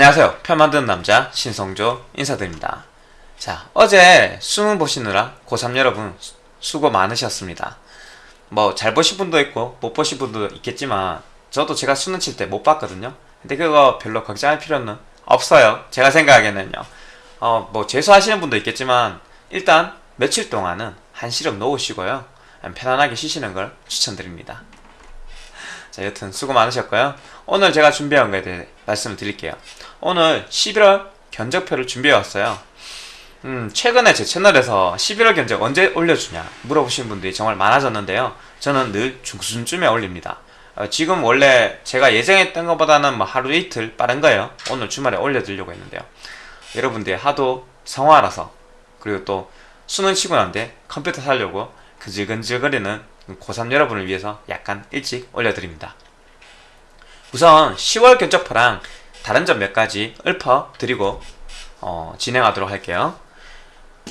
안녕하세요. 편 만드는 남자 신성조 인사드립니다. 자, 어제 수능 보시느라 고3 여러분 수- 수고 많으셨습니다. 뭐 잘 보신 분도 있고 못 보신 분도 있겠지만 저도 제가 수능 칠 때 못 봤거든요. 근데 그거 별로 걱정할 필요는 없어요. 제가 생각하기에는요. 어, 뭐 재수하시는 분도 있겠지만 일단 며칠 동안은 한 시름 놓으시고요. 편안하게 쉬시는 걸 추천드립니다. 자, 여튼 수고 많으셨고요. 오늘 제가 준비한 거에 대해 말씀을 드릴게요. 오늘 11월 견적표를 준비해 왔어요. 음, 최근에 제 채널에서 11월 견적 언제 올려주냐 물어보시는 분들이 정말 많아졌는데요. 저는 늘 중순쯤에 올립니다. 어, 지금 원래 제가 예정했던 것보다는 뭐 하루 이틀 빠른 거예요. 오늘 주말에 올려드리려고 했는데요. 여러분들이 하도 성화라서 그리고 또 수능 치고 난데 컴퓨터 사려고 근질근질거리는 고3 여러분을 위해서 약간 일찍 올려드립니다. 우선 10월 견적표랑 다른 점 몇 가지 읊어드리고 어, 진행하도록 할게요.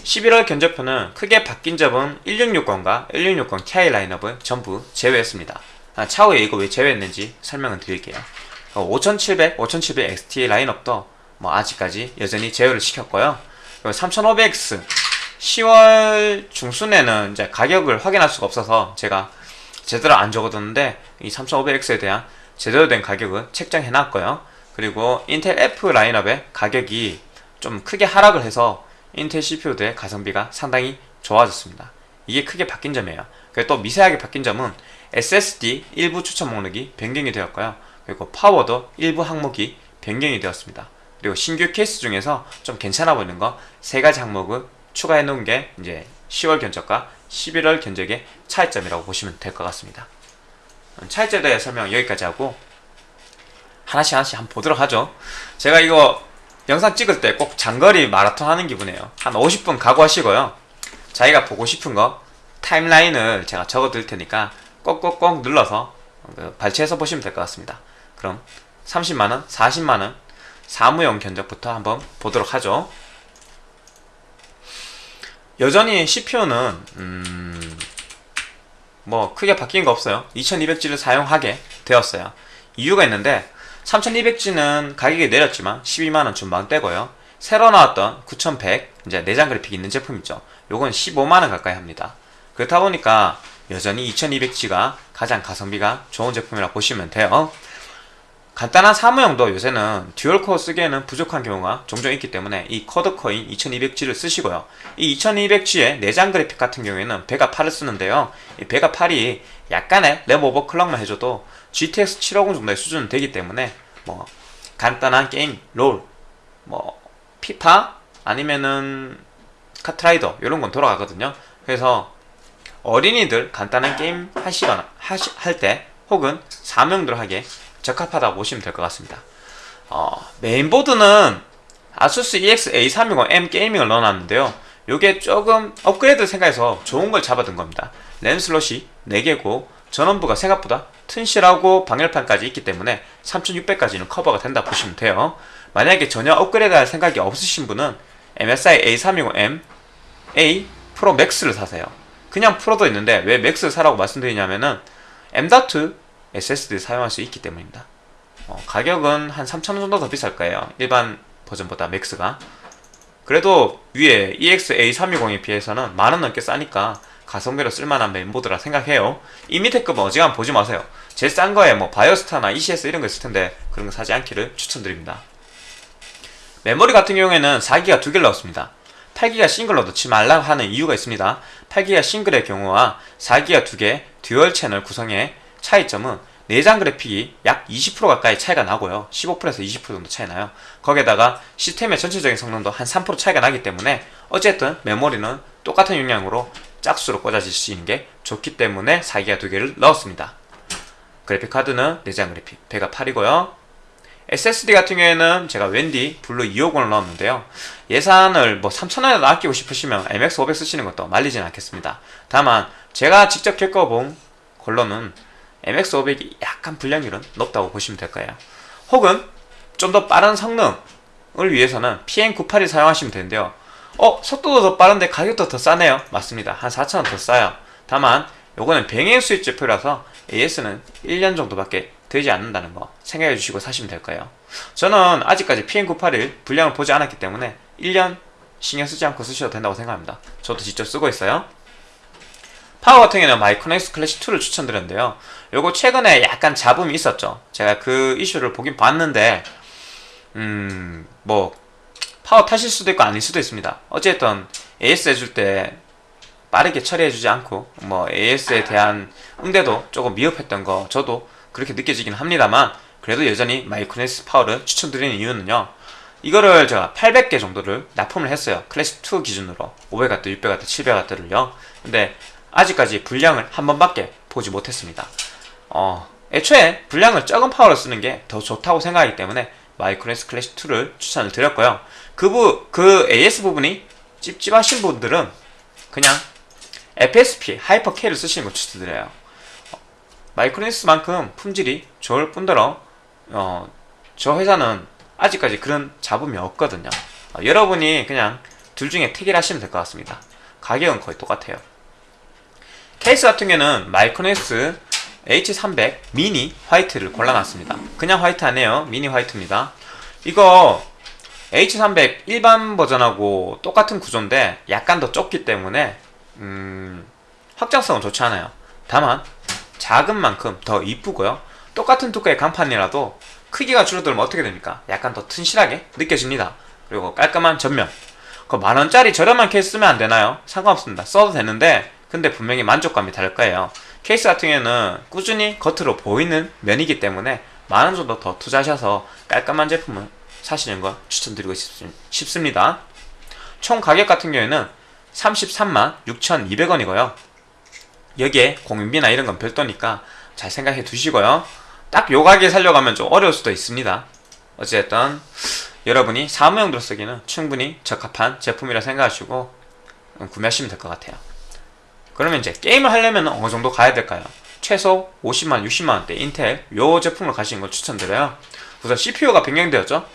11월 견적표는 크게 바뀐 점은 1660과 1660 Ti 라인업을 전부 제외했습니다. 아, 차후에 이거 왜 제외했는지 설명을 드릴게요. 5700, 5700 XT 라인업도 뭐 아직까지 여전히 제외를 시켰고요. 3500X 10월 중순에는 이제 가격을 확인할 수가 없어서 제가 제대로 안 적어뒀는데 이 3500X에 대한 제대로 된 가격은 책정해 놨고요. 그리고 인텔 F 라인업의 가격이 좀 크게 하락을 해서 인텔 CPU들의 가성비가 상당히 좋아졌습니다. 이게 크게 바뀐 점이에요. 또 미세하게 바뀐 점은 SSD 일부 추천 목록이 변경이 되었고요. 그리고 파워도 일부 항목이 변경이 되었습니다. 그리고 신규 케이스 중에서 좀 괜찮아 보이는 거 세 가지 항목을 추가해 놓은 게 이제 10월 견적과 11월 견적의 차이점이라고 보시면 될 것 같습니다. 음, 차이점에 대해 설명 여기까지 하고 하나씩 하나씩 한번 보도록 하죠. 제가 이거 영상 찍을 때 꼭 장거리 마라톤 하는 기분이에요. 한 50분 각오하시고요. 자기가 보고 싶은 거 타임라인을 제가 적어 드릴 테니까 꼭꼭꼭 눌러서 그 발췌해서 보시면 될 것 같습니다. 그럼 30만원, 40만원 사무용 견적부터 한번 보도록 하죠. 여전히 CPU는 음, 뭐 크게 바뀐 거 없어요. 2200G를 사용하게 되었어요. 이유가 있는데 3200G는 가격이 내렸지만 12만원 중반대고요. 새로 나왔던 9100 이제 내장 그래픽 있는 제품 있죠. 요건 15만원 가까이 합니다. 그렇다 보니까 여전히 2200G가 가장 가성비가 좋은 제품이라고 보시면 돼요. 간단한 사무용도 요새는 dual core 쓰기에는 부족한 경우가 종종 있기 때문에 이 quad core인 2200G를 쓰시고요. 이 2200G의 내장 그래픽 같은 경우에는 베가 8을 쓰는데요. 이 베가 8이 약간의 램 overclock만 해줘도 GTX 750 정도의 수준은 되기 때문에 뭐 간단한 게임, 롤, 뭐 피파 아니면은 카트라이더 이런 건 돌아가거든요. 그래서 어린이들 간단한 게임 하시거나 하시, 할때 혹은 사무용 하기에 적합하다고 보시면 될 것 같습니다. 어, 메인보드는 아수스 EX A320M 게이밍을 넣어놨는데요. 요게 조금 업그레이드 생각해서 좋은 걸 잡아둔 겁니다. 램 슬롯이 4개고 전원부가 생각보다 튼실하고 방열판까지 있기 때문에 3600까지는 커버가 된다 보시면 돼요. 만약에 전혀 업그레이드 할 생각이 없으신 분은 MSI A320M A 프로 맥스를 사세요. 그냥 프로도 있는데 왜 맥스를 사라고 말씀드리냐면은 M.2 SSD 사용할 수 있기 때문입니다. 어, 가격은 한 3,000원 정도 더 비쌀 거예요. 일반 버전보다 맥스가. 그래도 위에 EX-A320에 비해서는 만원 넘게 싸니까 가성비로 쓸만한 메인보드라 생각해요. 이 밑에 급은 어지간 보지 마세요. 제일 싼 거에 뭐 바이오스타나 ECS 이런 거 있을 텐데 그런 거 사지 않기를 추천드립니다. 메모리 같은 경우에는 4기가 두 개를 넣었습니다. 8기가 싱글로 넣지 말라 하는 이유가 있습니다. 8기가 싱글의 경우와 4기가 두 개 dual channel 구성의 차이점은 내장 그래픽이 약 20% 가까이 차이가 나고요. 15%에서 20% 정도 차이 나요. 거기에다가 시스템의 전체적인 성능도 한 3% 차이가 나기 때문에 어쨌든 메모리는 똑같은 용량으로 짝수로 꽂아질 수 있는 게 좋기 때문에 4기가 두 개를 넣었습니다. 그래픽 카드는 내장 그래픽 베가 8이고요. SSD 같은 경우에는 제가 WD 블루 250을 넣었는데요. 예산을 뭐 3,000원이라도 아끼고 싶으시면 MX500 쓰시는 것도 말리진 않겠습니다. 다만 제가 직접 겪어본 걸로는 MX500이 약간 불량률은 높다고 보시면 될 거예요. 혹은 좀 더 빠른 성능을 위해서는 PM981 사용하시면 되는데요. 어, 속도도 더 빠른데 가격도 더 싸네요. 맞습니다. 한 4,000원 더 싸요. 다만 요거는 병행 수입 제품이라서 AS는 1년 정도밖에 되지 않는다는 거 생각해 주시고 사시면 될 거예요. 저는 아직까지 PM981 불량을 보지 않았기 때문에 1년 신경 쓰지 않고 쓰셔도 된다고 생각합니다. 저도 직접 쓰고 있어요. 파워 같은 경우는 마이크로넥스 클래식 2를 추천드렸는데요. 요거 최근에 약간 잡음이 있었죠. 제가 그 이슈를 보긴 봤는데 음, 뭐 파워 탓일 수도 있고 아닐 수도 있습니다. 어쨌든 AS 해줄 때 빠르게 처리해주지 않고 뭐 AS에 대한 응대도 조금 미흡했던 거 저도 그렇게 느껴지긴 합니다만 그래도 여전히 마이크로넥스 파워를 추천드리는 이유는요. 이거를 제가 800개 정도를 납품을 했어요. 클래식 2 기준으로 500W, 600W, 700W를요. 근데 아직까지 불량을 한 번밖에 보지 못했습니다. 어, 애초에 불량률 적은 파워를 쓰는 게 더 좋다고 생각하기 때문에 마이크로넥스 클래식 2를 추천을 드렸고요. 그, 부, 그 AS 부분이 찝찝하신 분들은 그냥 FSP, 하이퍼 K를 쓰시는 걸 추천드려요. 마이크로넥스만큼 품질이 좋을 뿐더러 어, 저 회사는 아직까지 그런 잡음이 없거든요. 어, 여러분이 그냥 둘 중에 택일 하시면 될 것 같습니다. 가격은 거의 똑같아요. 케이스 같은 경우는 마이크로넥스 H300 미니 화이트를 골라놨습니다. 그냥 화이트 아니에요. 미니 화이트입니다. 이거 H300 일반 버전하고 똑같은 구조인데 약간 더 좁기 때문에 음, 확장성은 좋지 않아요. 다만 작은 만큼 더 이쁘고요. 똑같은 두께의 강판이라도 크기가 줄어들면 어떻게 됩니까? 약간 더 튼실하게 느껴집니다. 그리고 깔끔한 전면. 그 만원짜리 저렴한 케이스 쓰면 안 되나요? 상관없습니다. 써도 되는데 근데 분명히 만족감이 다를 거예요. 케이스 같은 경우에는 꾸준히 겉으로 보이는 면이기 때문에 만원 정도 더 투자하셔서 깔끔한 제품을 사시는 거 추천드리고 싶습니다. 총 가격 같은 경우에는 33만 6,200원이고요. 여기에 공인비나 이런 건 별도니까 잘 생각해 두시고요. 딱 요 가격에 살려가면 좀 어려울 수도 있습니다. 어쨌든 여러분이 사무용도로 쓰기는 충분히 적합한 제품이라 생각하시고 구매하시면 될 것 같아요. 그러면 이제 게임을 하려면 어느 정도 가야 될까요? 최소 50만, 60만원대 인텔 요 제품을 가시는 걸 추천드려요. 우선 CPU가 변경되었죠?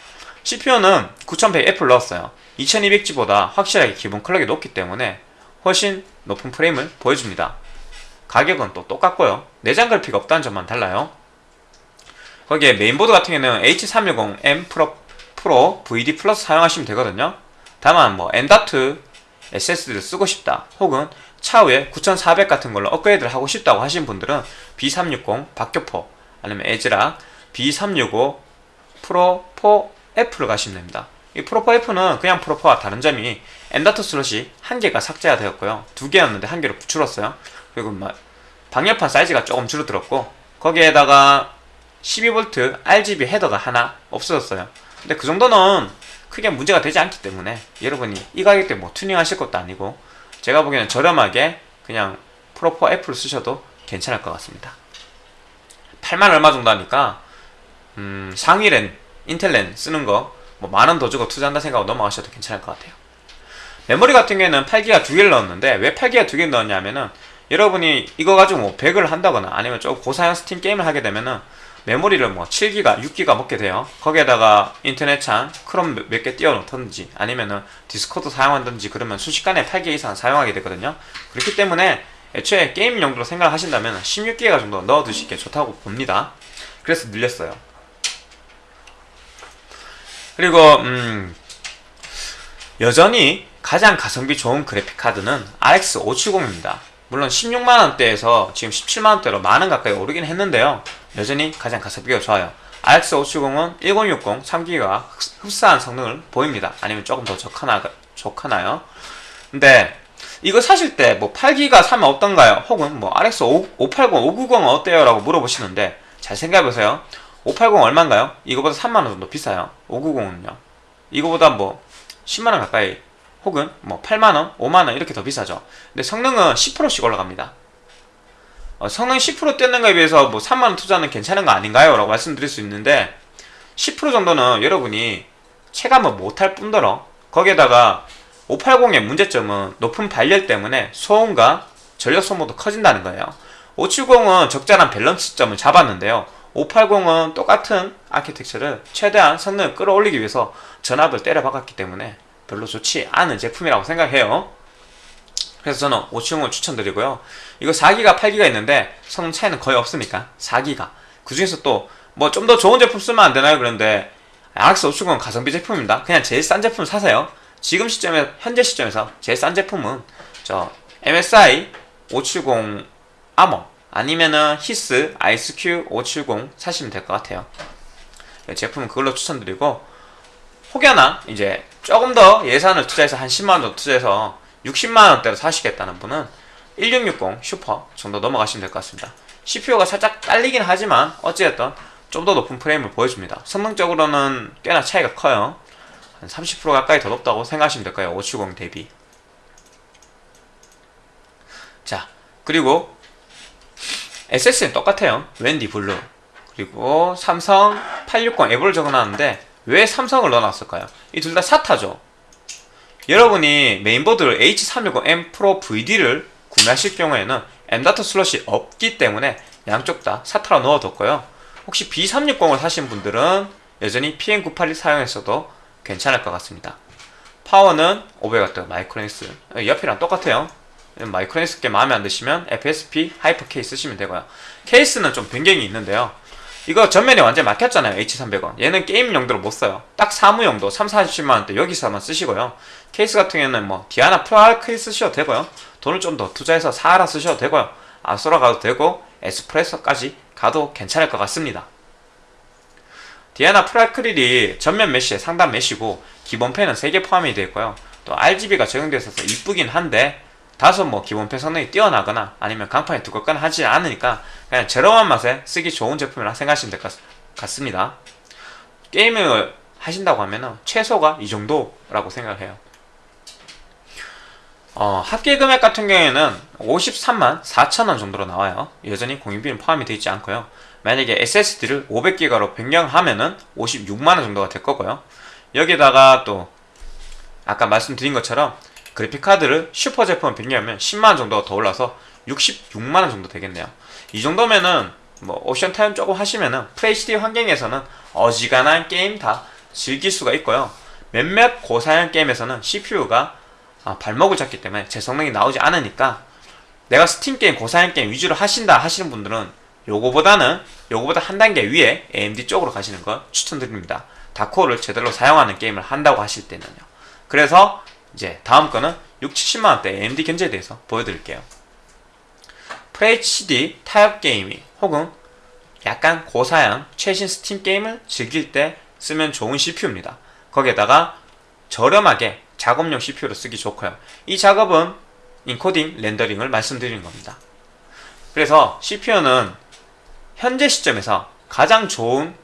CPU는 9100F를 넣었어요. 2200G보다 확실하게 기본 클럭이 높기 때문에 훨씬 높은 프레임을 보여줍니다. 가격은 또 똑같고요. 내장 그래픽 없다는 점만 달라요. 거기에 메인보드 같은 경우는 H310M 프로, 프로 VD 플러스 사용하시면 되거든요. 다만 뭐 M.2 SSD를 쓰고 싶다 혹은 차후에 9400 같은 걸로 업그레이드를 하고 싶다고 하신 분들은 B360 박격포 아니면 애즈락 B365 프로4 F를 가시면 됩니다. 이 프로4 F는 그냥 프로4와 다른 점이 M.2 슬롯이 한 개가 삭제가 되었고요. 두 개였는데 한 개로 줄었어요. 그리고 방열판 사이즈가 조금 줄어들었고 거기에다가 12V RGB header가 하나 없어졌어요. 근데 그 정도는 크게 문제가 되지 않기 때문에 여러분이 이 가격대 뭐 튜닝 하실 것도 아니고 제가 보기에는 저렴하게 그냥 프로4 F를 쓰셔도 괜찮을 것 같습니다. 8만 얼마 정도 하니까 음, 상위 랜, 인텔랜 쓰는 거 뭐 만 원 더 주고 투자한다 생각하고 넘어가셔도 괜찮을 것 같아요. 메모리 같은 경우에는 8기가 두 개를 넣었는데 왜 8기가 두 개를 넣었냐면은 여러분이 이거 가지고 뭐 배그를 한다거나 아니면 좀 고사양 스팀 게임을 하게 되면은 메모리를 뭐 7기가, 6기가 먹게 돼요. 거기에다가 인터넷 창, 크롬 몇 개 띄워 놓던지 아니면은 디스코드 사용한다든지 그러면 순식간에 8기가 이상 사용하게 되거든요. 그렇기 때문에 애초에 게임 용도로 생각을 하신다면 16기가 정도 넣어 두시는 게 좋다고 봅니다. 그래서 늘렸어요. 그리고 음 여전히 가장 가성비 좋은 그래픽 카드는 RX 570입니다. 물론 16만원대에서 지금 17만원대로 만원 가까이 오르긴 했는데요. 여전히 가장 가성비가 좋아요. RX 570은 1060 3기가 흡사한 성능을 보입니다. 아니면 조금 더 좋거나, 좋거나요. 근데 이거 사실 때 뭐 8기가 사면 어떤가요? 혹은 뭐 RX 5, 580, 590은 어때요? 라고 물어보시는데 잘 생각해보세요. 580 얼마인가요? 이거보다 3만원 정도 비싸요. 590은요. 이거보다 뭐 10만원 가까이 혹은 뭐 8만원, 5만원 이렇게 더 비싸죠. 근데 성능은 10%씩 올라갑니다. 어, 성능 10% 뛰는 거에 비해서 뭐 3만원 투자는 괜찮은 거 아닌가요? 라고 말씀드릴 수 있는데 10% 정도는 여러분이 체감을 못할 뿐더러 거기에다가 580의 문제점은 높은 발열 때문에 소음과 전력 소모도 커진다는 거예요. 570은 적절한 밸런스점을 잡았는데요. 580은 똑같은 아키텍처를 최대한 성능을 끌어올리기 위해서 전압을 때려 박았기 때문에 별로 좋지 않은 제품이라고 생각해요. 그래서 저는 570을 추천드리고요. 이거 4기가 8기가 있는데 성능 차이는 거의 없으니까 4기가 그 중에서 또 뭐 좀 더 좋은 제품 쓰면 안 되나요? 그런데 RX 570은 가성비 제품입니다. 그냥 제일 싼 제품 사세요. 지금 시점에 현재 시점에서 제일 싼 제품은 저 MSI 570 아머 아니면은 HIS IceQ 570 사시면 될 것 같아요. 네, 제품은 그걸로 추천드리고 혹여나 이제 조금 더 예산을 투자해서 한 10만 원 정도 투자해서 60만 원대로 사시겠다는 분은 1660 슈퍼 정도 넘어가시면 될 것 같습니다. CPU가 살짝 딸리긴 하지만 어찌됐든 좀 더 높은 프레임을 보여줍니다. 성능적으로는 꽤나 차이가 커요. 한 30% 가까이 더 높다고 생각하시면 될까요? 570 대비. 자, 그리고 SSD는 똑같아요. WD Blue. 그리고 삼성 860 EVO를 적어놨는데 왜 삼성을 넣어놨을까요? 이 둘 다 SATA죠. 여러분이 메인보드를 H360M Pro VD를 구매하실 경우에는 M.2 슬롯이 없기 때문에 양쪽 다 SATA로 넣어뒀고요. 혹시 B360을 사신 분들은 여전히 PM981 사용했어도 괜찮을 것 같습니다. 파워는 500W 마이크로닉스 옆이랑 똑같아요. 마이크로닉스 게 마음에 안 드시면 FSP Hyper K 쓰시면 되고요. 케이스는 좀 변경이 있는데요. 이거 전면에 완전 막혔잖아요. H300원. 얘는 게임 용도로 못 써요. 딱 사무 용도 3, 40만원대 여기서만 쓰시고요. 케이스 같은 경우에는 뭐 디아나 프로 알크 쓰셔도 되고요. 돈을 좀 더 투자해서 사하라 쓰셔도 되고요. 아소라 가도 되고 에스프레소까지 가도 괜찮을 것 같습니다. 디아나 프라크릴이 전면 메쉬에 상단 메쉬고 기본 펜은 3개 포함이 되어 있고요. 또 RGB가 적용되어 있어서 이쁘긴 한데 다소 뭐 기본 펜 성능이 뛰어나거나 아니면 강판이 두껍거나 하지 않으니까 그냥 저렴한 맛에 쓰기 좋은 제품이라 생각하시면 될 것 같습니다. 게임을 하신다고 하면은 최소가 이 정도라고 생각을 해요. 어, 합계 금액 같은 경우에는 53만 4천원 정도로 나와요. 여전히 공임비는 포함이 되어 있지 않고요. 만약에 SSD를 500기가로 변경하면은 56만원 정도가 될 거고요. 여기다가 또 아까 말씀드린 것처럼 그래픽카드를 슈퍼 제품 변경하면 10만원 정도가 더 올라서 66만원 정도 되겠네요. 이 정도면은 뭐 옵션 타협 조금 하시면은 FHD 환경에서는 어지간한 게임 다 즐길 수가 있고요. 몇몇 고사양 게임에서는 CPU가 아, 발목을 잡기 때문에 제 성능이 나오지 않으니까 내가 스팀 게임 고사양 게임 위주로 하신다 하시는 분들은 요거보다는 요거보다 한 단계 위에 AMD 쪽으로 가시는 걸 추천드립니다. 다코어를 제대로 사용하는 게임을 한다고 하실 때는요. 그래서 이제 다음 거는 6, 70만원대 AMD 견적에 대해서 보여드릴게요. FHD 타협 게이밍 혹은 약간 고사양 최신 스팀 게임을 즐길 때 쓰면 좋은 CPU입니다. 거기에다가 저렴하게 작업용 CPU로 쓰기 좋고요. 이 작업은 인코딩, 렌더링을 말씀드리는 겁니다. 그래서 CPU는 현재 시점에서 가장 좋은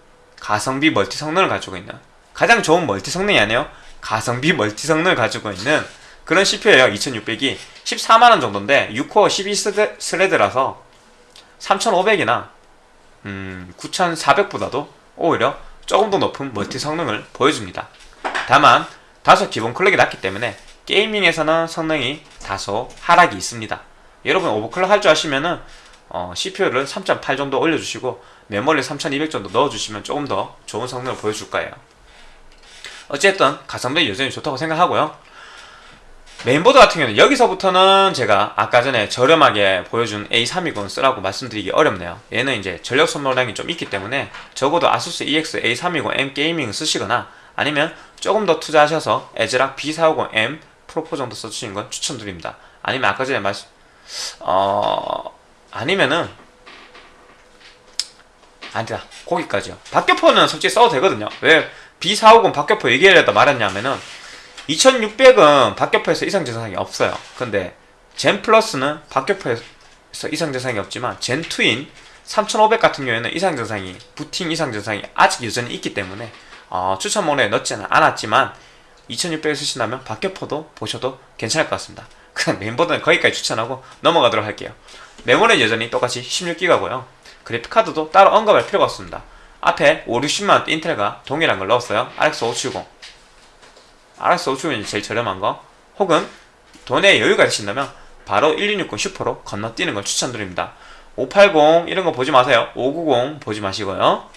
가성비 멀티 성능을 가지고 있는 가장 좋은 멀티 성능이 아니에요. 가성비 멀티 성능을 가지고 있는 그런 CPU예요. 2600이 14만원 정도인데 6코어 12스레드라서 3500이나 음, 9400보다도 오히려 조금 더 높은 멀티 성능을 보여줍니다. 다만 다소 기본 클럭이 낮기 때문에 게이밍에서는 성능이 다소 하락이 있습니다. 여러분 오버클럭 할 줄 아시면은 어, CPU를 3.8 정도 올려주시고 메모리 3200 정도 넣어주시면 조금 더 좋은 성능을 보여줄 거예요. 어쨌든 가성비 여전히 좋다고 생각하고요. 메인보드 같은 경우는 여기서부터는 제가 아까 전에 저렴하게 보여준 A320 쓰라고 말씀드리기 어렵네요. 얘는 이제 전력 소모량이 좀 있기 때문에 적어도 ASUS EX A320M Gaming 쓰시거나 아니면 조금 더 투자하셔서 에즈락 B450M 프로포 정도 써주시는 건 추천드립니다. 아니면 아까 전에 말씀 어 아니면은 아니다 거기까지요. 박격포는 솔직히 써도 되거든요. 왜 B450 박격포 얘기하려다 말했냐면은 2600은 박격포에서 이상 증상이 없어요. 근데 젠 플러스는 박격포에서 이상 증상이 없지만 젠 2인 3500 같은 경우에는 이상 증상이 부팅 이상 증상이 아직 여전히 있기 때문에 어, 추천 목록에 넣지는 않았지만 2600을 쓰신다면 박격포도 보셔도 괜찮을 것 같습니다. 그냥 메인보드는 거기까지 추천하고 넘어가도록 할게요. 메모리는 여전히 똑같이 16기가고요. 그래픽카드도 따로 언급할 필요가 없습니다. 앞에 5, 60만원대 인텔과 동일한 걸 넣었어요. RX 570 RX 570이 제일 저렴한 거 혹은 돈에 여유가 되신다면 바로 1260 슈퍼로 건너뛰는 걸 추천드립니다. 580 이런 거 보지 마세요. 590 보지 마시고요.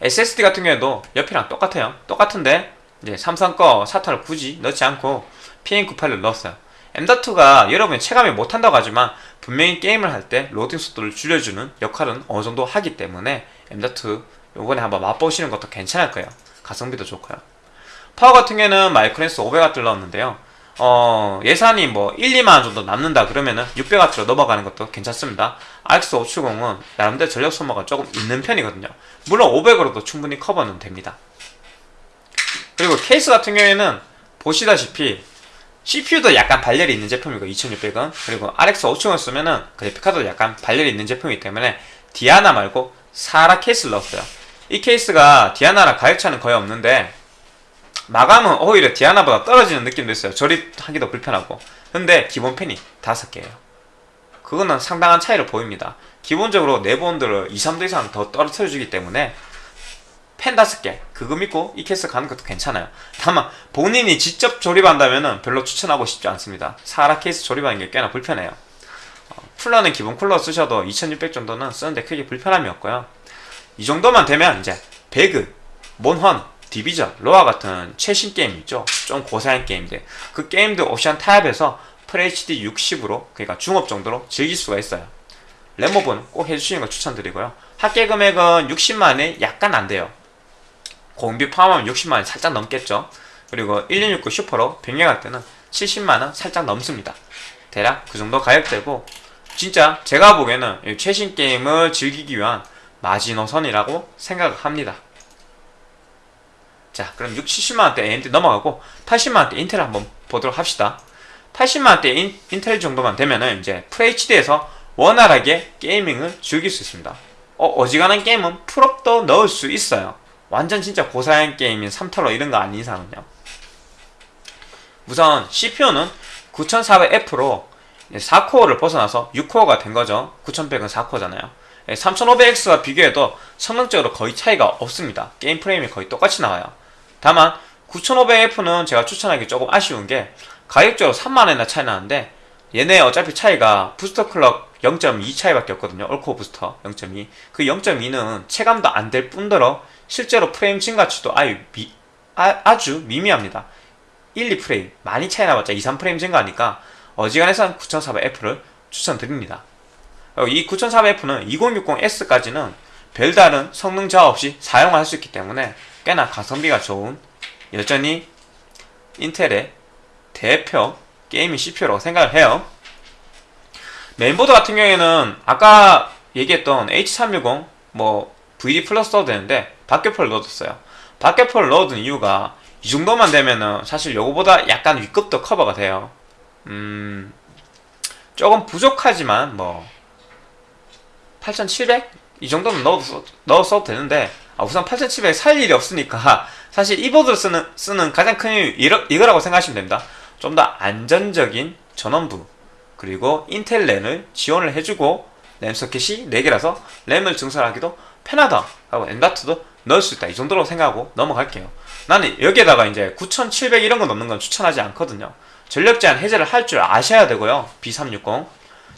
SSD 같은 경우에도 옆이랑 똑같아요. 똑같은데 이제 삼성 거 SATA를 굳이 넣지 않고 PM981을 넣었어요. M.2가 여러분이 체감이 못한다고 하지만 분명히 게임을 할 때 로딩 속도를 줄여주는 역할은 어느 정도 하기 때문에 M.2 요번에 한번 맛보시는 것도 괜찮을 거예요. 가성비도 좋고요. 파워 같은 경우에는 마이크로닉스 500W를 넣었는데요. 어, 예산이 뭐 1, 2만원 정도 남는다 그러면은 600W로 넘어가는 것도 괜찮습니다. RX570은 나름대로 전력 소모가 조금 있는 편이거든요. 물론 500으로도 충분히 커버는 됩니다. 그리고 케이스 같은 경우에는 보시다시피 CPU도 약간 발열이 있는 제품이고 2600은 그리고 RX 570을 쓰면은 그래픽카드도 약간 발열이 있는 제품이기 때문에 디아나 말고 사하라 케이스를 넣었어요. 이 케이스가 디아나랑 가격 차는 거의 없는데 마감은 오히려 디아나보다 떨어지는 느낌도 있어요. 조립하기도 불편하고. 근데 기본 팬이 5개예요. 그거는 상당한 차이를 보입니다. 기본적으로 내부 온도를 2, 3도 이상 더 떨어뜨려 주기 때문에 팬 5개 그거 믿고 이 케이스 가는 것도 괜찮아요. 다만 본인이 직접 조립한다면 별로 추천하고 싶지 않습니다. 사하라 케이스 조립하는 게 꽤나 불편해요. 어, 쿨러는 기본 쿨러 쓰셔도 2600 정도는 쓰는데 크게 불편함이 없고요. 이 정도만 되면 이제 배그, 몬헌, 디비전, 로아 같은 최신 게임 있죠. 좀 고사양 게임들. 그 게임들 옵션 타협해서 FHD 60으로 그러니까 중업 정도로 즐길 수가 있어요. 램업은 꼭 해주시는 걸 추천드리고요. 합계 금액은 60만원에 약간 안 돼요. 공비 포함하면 60만원 살짝 넘겠죠. 그리고 1269 슈퍼로 병행할 때는 70만원 살짝 넘습니다. 대략 그 정도 가격대고 진짜 제가 보기에는 이 최신 게임을 즐기기 위한 마지노선이라고 생각을 합니다. 자, 그럼 6, 70만원대 AMD 넘어가고 80만원대 인텔 한번 보도록 합시다. 80만원대 인, 인텔 정도만 되면은 이제 FHD에서 원활하게 게이밍을 즐길 수 있습니다. 어, 어지간한 게임은 풀옵도 넣을 수 있어요. 완전 진짜 고사양 게임인 3타로 이런 거 아닌 이상은요. 우선 CPU는 9400F로 4코어를 벗어나서 6코어가 된 거죠. 9100은 4코어잖아요. 3500X와 비교해도 성능적으로 거의 차이가 없습니다. 게임 프레임이 거의 똑같이 나와요. 다만 9500F는 제가 추천하기 조금 아쉬운 게 가격적으로 3만원이나 차이 나는데 얘네 어차피 차이가 부스터 클럭 0.2 차이밖에 없거든요. 올코어 부스터 0.2. 그 0.2는 체감도 안 될 뿐더러 실제로 프레임 증가치도 아유 미, 아, 주 미미합니다. 1, 2프레임 많이 차이 나봤자 2, 3프레임 증가하니까 어지간해서는 9400F를 추천드립니다. 이 9400F는 2060S까지는 별다른 성능 저하 없이 사용할 수 있기 때문에 꽤나 가성비가 좋은 여전히 인텔의 대표 gaming CPU라고 생각을 해요. 메인보드 같은 경우에는 아까 얘기했던 H360 뭐 VD 플러스 써도 되는데 박격포를 넣어뒀어요. 박격포를 넣어둔 이유가 이 정도만 되면은 사실 요거보다 약간 윗급도 커버가 돼요. 음, 조금 부족하지만 뭐 8700? 이 정도는 넣어도, 넣어 도 되는데 아, 우선 8700 살 일이 없으니까 사실 이 보드를 쓰는, 쓰는 가장 큰 이유 이러, 이거라고 생각하시면 됩니다. 좀 더 안전적인 전원부 그리고 인텔 랜을 지원을 해주고 램 소켓이 4개라서 램을 증설하기도 편하다 하고 엔다트도 넣을 수 있다. 이 정도로 생각하고 넘어갈게요. 나는 여기에다가 이제 9700 이런 거 넣는 건 추천하지 않거든요. 전력 제한 해제를 할 줄 아셔야 되고요. B360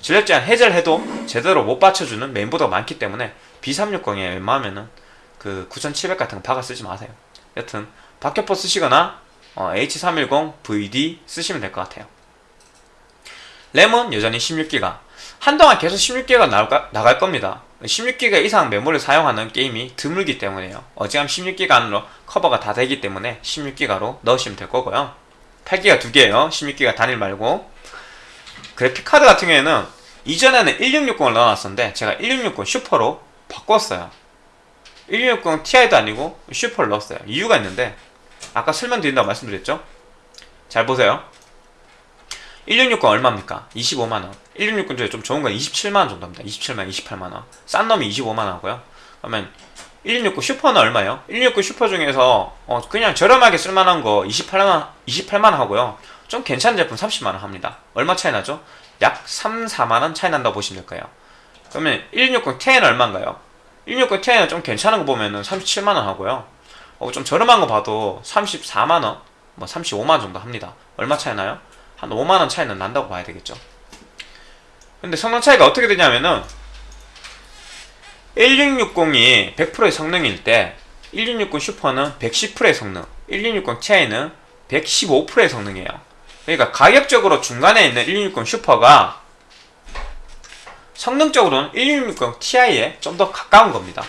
전력 제한 해제를 해도 제대로 못 받쳐주는 메인보드가 많기 때문에 B360에 웬만하면은 그 9700 같은 거 박아 쓰지 마세요. 여튼 박격포 쓰시거나 어, H310 VD 쓰시면 될 것 같아요. 램은 여전히 16기가. 한동안 계속 16기가 나올까, 나갈 겁니다 16기가 이상 메모리를 사용하는 게임이 드물기 때문에요. 어지간 16기가 안으로 커버가 다 되기 때문에 16기가로 넣으시면 될 거고요. 8기가 두 개예요. 16기가 단일 말고. 그래픽카드 같은 경우에는 이전에는 1660을 넣어놨었는데 제가 1660 슈퍼로 바꿨어요. 1660 Ti도 아니고 슈퍼를 넣었어요. 이유가 있는데 아까 설명드린다고 말씀드렸죠? 잘 보세요 1660 얼마입니까? 25만원 1660 중에 좀 좋은 건 27만원 정도입니다 27만원, 28만원 싼 놈이 25만원 하고요 그러면 1660 슈퍼는 얼마예요? 1660 슈퍼 중에서 어 그냥 저렴하게 쓸만한 거 28만원, 28만원 하고요 좀 괜찮은 제품 30만원 합니다 얼마 차이 나죠? 약 3, 4만원 차이 난다고 보시면 될 거예요 그러면 1660 10은 얼마인가요? 1660 10은 좀 괜찮은 거 보면 은 37만원 하고요 어, 좀 저렴한 거 봐도 34만원 뭐 35만원 정도 합니다 얼마 차이 나요? 한 5만원 차이는 난다고 봐야 되겠죠. 근데 성능 차이가 어떻게 되냐면은 1660이 100%의 성능일 때 1660 슈퍼는 110%의 성능 1660 Ti는 115%의 성능이에요. 그러니까 가격적으로 중간에 있는 1660 슈퍼가 성능적으로는 1660 Ti에 좀 더 가까운 겁니다.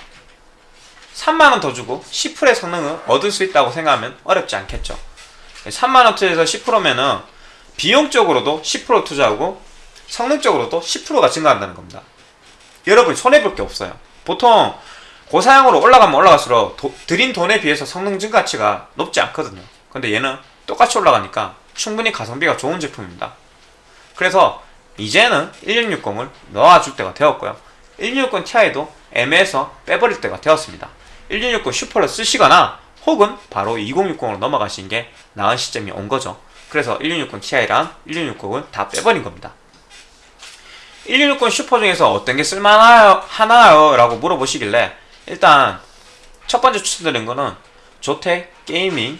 3만원 더 주고 10%의 성능을 얻을 수 있다고 생각하면 어렵지 않겠죠. 3만원 투자해서 10%면은 비용적으로도 10% 투자하고 성능적으로도 10%가 증가한다는 겁니다. 여러분 손해볼 게 없어요. 보통 고사양으로 올라가면 올라갈수록 도, 들인 돈에 비해서 성능 증가치가 높지 않거든요. 근데 얘는 똑같이 올라가니까 충분히 가성비가 좋은 제품입니다. 그래서 이제는 1660을 넣어줄 때가 되었고요. 1660 Ti도 M에서 빼버릴 때가 되었습니다. 1660 슈퍼를 쓰시거나 혹은 바로 2060으로 넘어가시는 게 나은 시점이 온 거죠 그래서 1660 Ti랑 1660을 다 빼버린 겁니다 1660 슈퍼 중에서 어떤 게 쓸만하나요? 하나요? 라고 물어보시길래 일단 첫 번째 추천드린 거는 조텍 gaming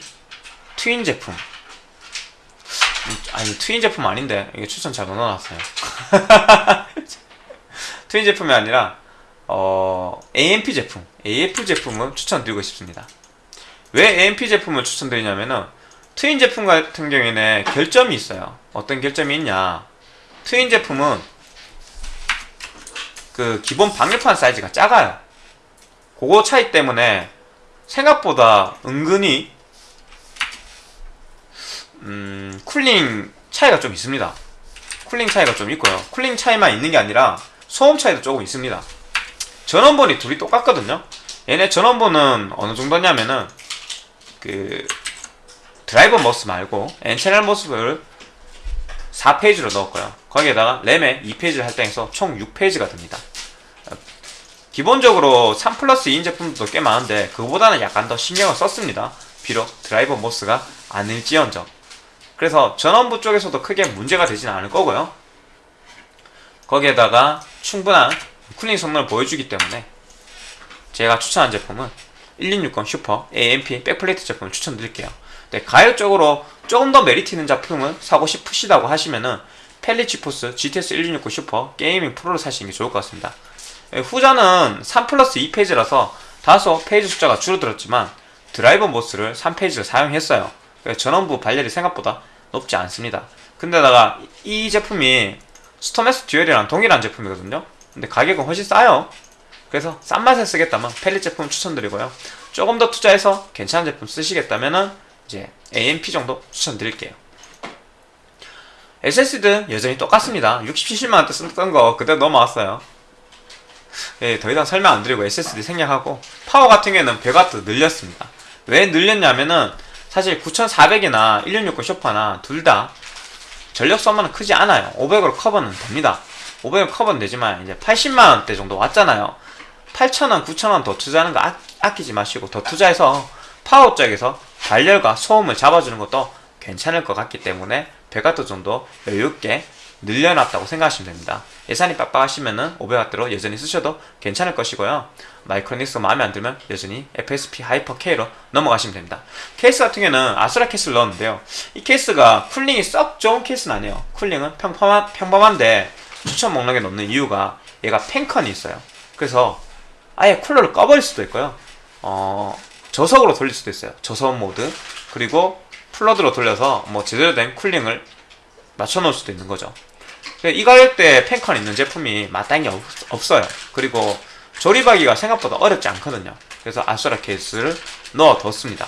트윈 제품 음, 아니 트윈 제품 아닌데 이게 추천 잘 넣어놨어요 트윈 제품이 아니라 어, AMP 제품 AMP 제품을 추천드리고 싶습니다 왜 AMP 제품을 추천드리냐면은 트윈 제품 같은 경우에는 결점이 있어요. 어떤 결점이 있냐? 트윈 제품은 그 기본 방열판 사이즈가 작아요. 그거 차이 때문에 생각보다 은근히 음, cooling 차이가 좀 있습니다. cooling 차이가 좀 있고요. cooling 차이만 있는 게 아니라 소음 차이도 조금 있습니다. 전원부가 둘이 똑같거든요. 얘네 전원부는 어느 정도냐면은 그 driver MOS 말고 N채널 MOS를 4 phase로 넣었고요. 거기에다가 램에 2 phase를 할당해서 총 6 phase가 됩니다. 기본적으로 3 플러스 2인 제품도 꽤 많은데 그거보다는 약간 더 신경을 썼습니다. 비록 driver MOS가 아닐지언정. 그래서 전원부 쪽에서도 크게 문제가 되진 않을 거고요. 거기에다가 충분한 cooling 성능을 보여주기 때문에 제가 추천한 제품은 1660 슈퍼 AMP backplate 제품을 추천드릴게요 네, 가격적으로 조금 더 메리트 있는 제품을 사고 싶으시다고 하시면은 펠릿 지포스 GTX 1660 슈퍼 gaming pro를 사시는 게 좋을 것 같습니다. 네, 후자는 3 플러스 2 phase라서 다소 phase 숫자가 줄어들었지만 driver MOS를 3 phase를 사용했어요. 전원부 발열이 생각보다 높지 않습니다. 근데다가 이 제품이 스톰X 듀얼이랑 동일한 제품이거든요. 근데 가격은 훨씬 싸요. 그래서 싼 맛에 쓰겠다면 펠릿 제품 추천드리고요. 조금 더 투자해서 괜찮은 제품 쓰시겠다면 은 이제 AMP 정도 추천드릴게요. SSD는 여전히 똑같습니다. 60, 70만원대 쓰던 거 그대로 넘어왔어요. 예, 더 이상 설명 안 드리고 SSD 생략하고 파워 같은 경우에는 100W 늘렸습니다. 왜 늘렸냐면은 사실 9400이나 1660 쇼파나 둘 다 전력 소모는 크지 않아요. 500으로 커버는 됩니다. 500으로 커버는 되지만 이제 80만원대 정도 왔잖아요. 8,000원, 9,000원 더 투자하는 거 아, 아끼지 마시고 더 투자해서 파워 쪽에서 발열과 소음을 잡아주는 것도 괜찮을 것 같기 때문에 100W 정도 여유있게 늘려놨다고 생각하시면 됩니다. 예산이 빡빡하시면 은 500W로 여전히 쓰셔도 괜찮을 것이고요. 마이크로닉스 마음에 안 들면 여전히 FSP 하이퍼 K로 넘어가시면 됩니다. 케이스 같은 경우는 아수라 케이스를 넣었는데요. 이 케이스가 cooling이 썩 좋은 케이스는 아니에요. cooling은 평범한, 평범한데 추천 목록에 넣는 이유가 얘가 fan con이 있어요. 그래서 아예 쿨러를 꺼버릴 수도 있고요. 어, 저속으로 돌릴 수도 있어요. 저소음 모드. 그리고 full load로 돌려서 뭐 제대로 된 cooling을 맞춰 놓을 수도 있는 거죠. 이 가격대에 fan con 있는 제품이 마땅히 없, 어요. 그리고 조립하기가 생각보다 어렵지 않거든요. 그래서 아수라 케이스를 넣어뒀습니다.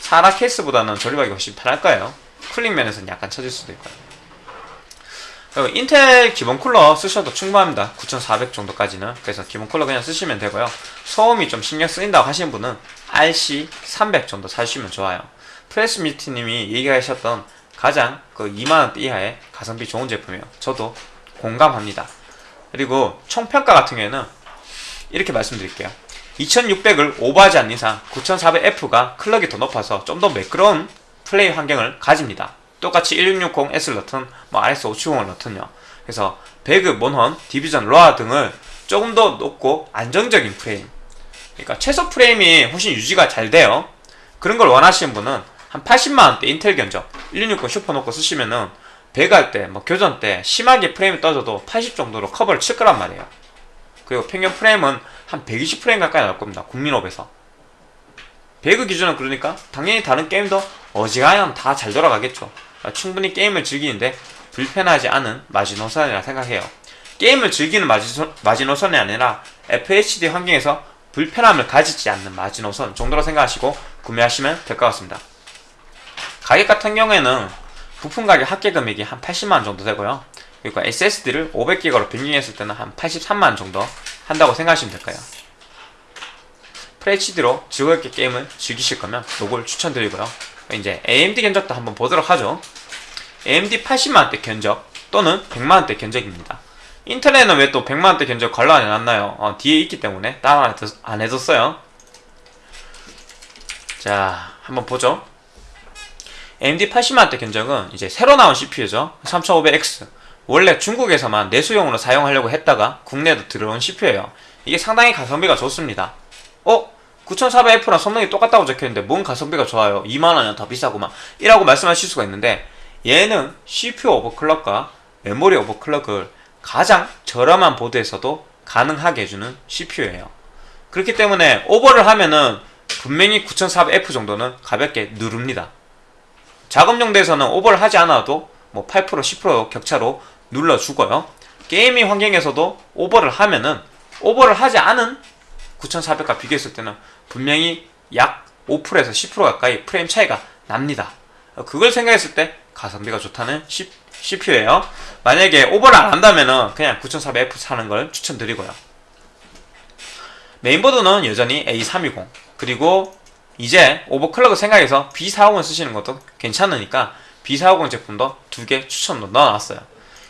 사라 케이스보다는 조립하기가 훨씬 편할 거예요. 쿨링 면에서는 약간 처질 수도 있고요 인텔 기본 쿨러 쓰셔도 충분합니다. 9400 정도까지는. 그래서 기본 쿨러 그냥 쓰시면 되고요. 소음이 좀 신경 쓰인다고 하시는 분은 RC300 정도 사주시면 좋아요. 프레스미트님이 얘기하셨던 가장 그 2만원대 이하의 가성비 좋은 제품이에요. 저도 공감합니다. 그리고 총평가 같은 경우에는 이렇게 말씀드릴게요. 2600을 오버하지 않는 이상 9400F가 clock이 더 높아서 좀 더 매끄러운 플레이 환경을 가집니다 똑같이 1660S를 넣든 뭐 RX570을 넣든요. 그래서 배그, 몬헌, 디비전, 로아 등을 조금 더 높고 안정적인 프레임. 그러니까 최소 프레임이 훨씬 유지가 잘 돼요. 그런 걸 원하시는 분은 한 80만원대 인텔 견적 1660 슈퍼 놓고 쓰시면은 배갈 때, 뭐 교전 때 심하게 프레임이 떠져도 80 정도로 커버를 칠 거란 말이에요. 그리고 평균 프레임은 한 120프레임 가까이 나올 겁니다 국민업에서. 배그 기준은 그러니까 당연히 다른 게임도 어지간하면 다 잘 돌아가겠죠 충분히 게임을 즐기는데 불편하지 않은 마지노선이라 생각해요 게임을 즐기는 마지노, 마지노선이 아니라 FHD 환경에서 불편함을 가지지 않는 마지노선 정도로 생각하시고 구매하시면 될 것 같습니다. 가격 같은 경우에는 부품 가격 합계 금액이 한 80만원 정도 되고요. 그리고 SSD를 500기가로 변경했을 때는 한 83만원 정도 한다고 생각하시면 될까요? FHD로 즐겁게 게임을 즐기실 거면 이걸 추천드리고요. 이제 AMD 견적도 한번 보도록 하죠. AMD 80만원대 견적 또는 100만원대 견적입니다. 인텔에는 왜 또 100만원대 견적 관로 안 해놨나요? 어, 뒤에 있기 때문에 따로 안 해뒀어요. 자, 한번 보죠. AMD 80만원대 견적은 이제 새로 나온 CPU죠. 3500X. 원래 중국에서만 내수용으로 사용하려고 했다가 국내에도 들어온 CPU예요. 이게 상당히 가성비가 좋습니다. 어? 9400F랑 성능이 똑같다고 적혀있는데 뭔 가성비가 좋아요? 2만원이나 더 비싸고만 이라고 말씀하실 수가 있는데 얘는 CPU 오버클럭과 메모리 오버클럭을 가장 저렴한 보드에서도 가능하게 해주는 CPU예요. 그렇기 때문에 오버를 하면은 분명히 9400F 정도는 가볍게 누릅니다. 작업용도에서는 오버를 하지 않아도 뭐 8% 10% 격차로 눌러주고요. gaming 환경에서도 오버를 하면은 오버를 하지 않은 9400과 비교했을 때는 분명히 약 5%에서 10% 가까이 프레임 차이가 납니다. 그걸 생각했을 때 가성비가 좋다는 CPU예요. 만약에 오버를 안 한다면 그냥 9400F 사는 걸 추천드리고요. 메인보드는 여전히 A320 그리고 이제 오버클럭을 생각해서 B450 쓰시는 것도 괜찮으니까 B450 제품도 두 개 추천도 넣어놨어요.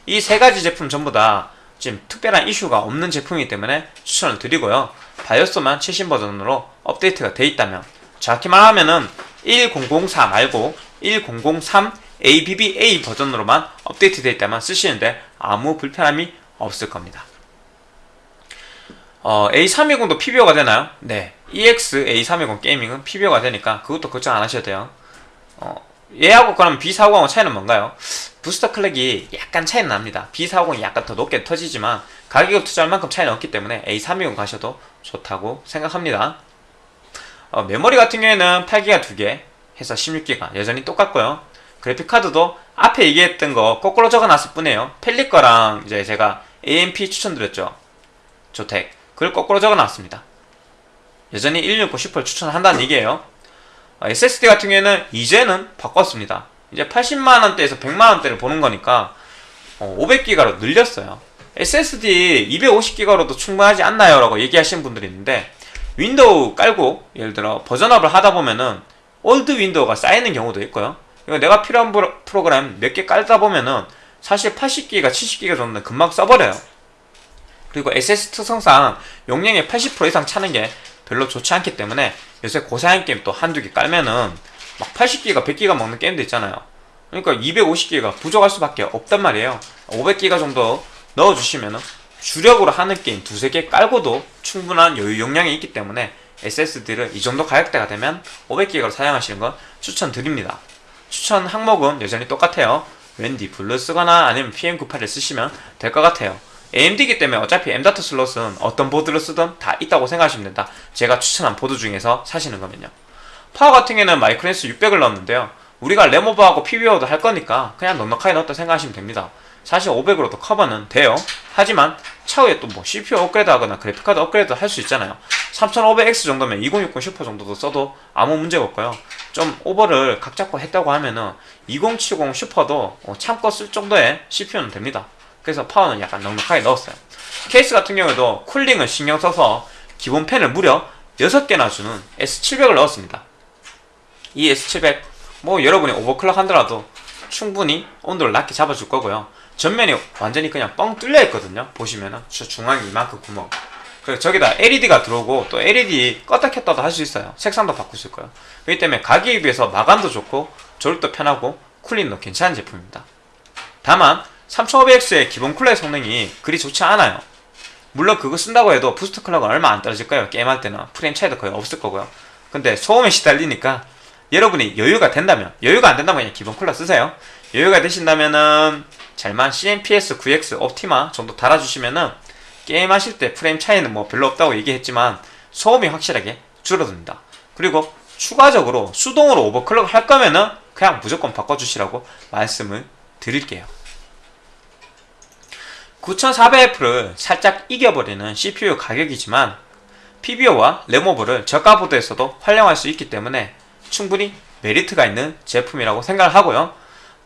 이 세 가지 제품 전부 다 지금 특별한 이슈가 없는 제품이기 때문에 추천을 드리고요. 바이오스만 최신 버전으로 업데이트가 돼 있다면 정확히 말 하면은 1004 말고 1003 ABBA 버전으로만 업데이트 되어 있다면 쓰시는데 아무 불편함이 없을 겁니다. 어, A320도 PBO가 되나요? 네. EX A320 게이밍은 PBO가 되니까 그것도 걱정 안 하셔도 돼요. 어, 얘하고 그럼 B450하고 차이는 뭔가요? 부스터 클럭이 약간 차이는 납니다. B450이 약간 더 높게 터지지만 가격을 투자할 만큼 차이는 없기 때문에 A320 가셔도 좋다고 생각합니다. 어, 메모리 같은 경우에는 8기가 2개 해서 16기가 여전히 똑같고요. 그래픽카드도 앞에 얘기했던 거 거꾸로 적어놨을 뿐이에요. 펠릿 거랑 이제 제가 AMP 추천드렸죠. 조텍 그걸 거꾸로 적어놨습니다. 여전히 1660 슈퍼를 추천한다는 얘기예요. SSD 같은 경우에는 이제는 바꿨습니다. 이제 80만원대에서 100만원대를 보는 거니까 500기가로 어, 늘렸어요. SSD 250기가로도 충분하지 않나요? 라고 얘기하시는 분들이 있는데 윈도우 깔고 예를 들어 version up을 하다 보면은 old 윈도우가 쌓이는 경우도 있고요. 이거 내가 필요한 프로그램 몇 개 깔다 보면은 사실 80기가 70기가 정도는 금방 써버려요. 그리고 SSD 특성상 용량의 80% 이상 차는 게 별로 좋지 않기 때문에 요새 고사양 게임 또 한두 개 깔면은 막 80기가 100기가 먹는 게임도 있잖아요. 그러니까 250기가 부족할 수밖에 없단 말이에요. 500기가 정도 넣어주시면은 주력으로 하는 게임 두세 개 깔고도 충분한 여유 용량이 있기 때문에 SSD를 이 정도 가격대가 되면 500기가로 사용하시는 건 추천드립니다. 추천 항목은 여전히 똑같아요. WD 블루 쓰거나 아니면 PM981을 쓰시면 될 것 같아요. AMD이기 때문에 어차피 M.2 슬롯은 어떤 보드를 쓰든 다 있다고 생각하시면 된다. 제가 추천한 보드 중에서 사시는 거면요. 파워 같은 경우는 마이크로닉스 600을 넣었는데요. 우리가 램 오버하고 PBO도 할 거니까 그냥 넉넉하게 넣었다 생각하시면 됩니다. 사실 500으로도 커버는 돼요. 하지만 차후에 또 뭐 CPU 업그레이드 하거나 그래픽카드 업그레이드 할 수 있잖아요. 3500X 정도면 2060 슈퍼 정도도 써도 아무 문제가 없고요. 좀 오버를 각 잡고 했다고 하면은 2070 슈퍼도 어, 참고 쓸 정도의 CPU는 됩니다. 그래서 파워는 약간 넉넉하게 넣었어요. 케이스 같은 경우에도 cooling을 신경 써서 기본 팬을 무려 6개나 주는 S700을 넣었습니다. 이 S700 뭐 여러분이 overclock 하더라도 충분히 온도를 낮게 잡아줄 거고요. 전면이 완전히 그냥 뻥 뚫려 있거든요. 보시면은 중앙에 이만큼 구멍. 그리고 저기다 LED가 들어오고 또 LED 껐다 켰다도 할 수 있어요. 색상도 바꿀 수 있고요. 그렇기 때문에 가격에 비해서 마감도 좋고 조립도 편하고 cooling도 괜찮은 제품입니다. 다만 3500X의 기본 쿨러 성능이 그리 좋지 않아요. 물론 그거 쓴다고 해도 boost clock은 얼마 안 떨어질 거예요. 게임할 때는 프레임 차이도 거의 없을 거고요. 근데 소음에 시달리니까 여러분이 여유가 된다면 여유가 안 된다면 그냥 기본 쿨러 쓰세요. 여유가 되신다면은 잘만 CMPS 9X 옵티마 정도 달아주시면은 게임 하실 때 프레임 차이는 뭐 별로 없다고 얘기했지만 소음이 확실하게 줄어듭니다. 그리고 추가적으로 수동으로 오버클럭 할 거면은 그냥 무조건 바꿔주시라고 말씀을 드릴게요. 9400F를 살짝 이겨버리는 CPU 가격이지만 PBO와 램오버를 저가 보드에서도 활용할 수 있기 때문에 충분히 메리트가 있는 제품이라고 생각을 하고요.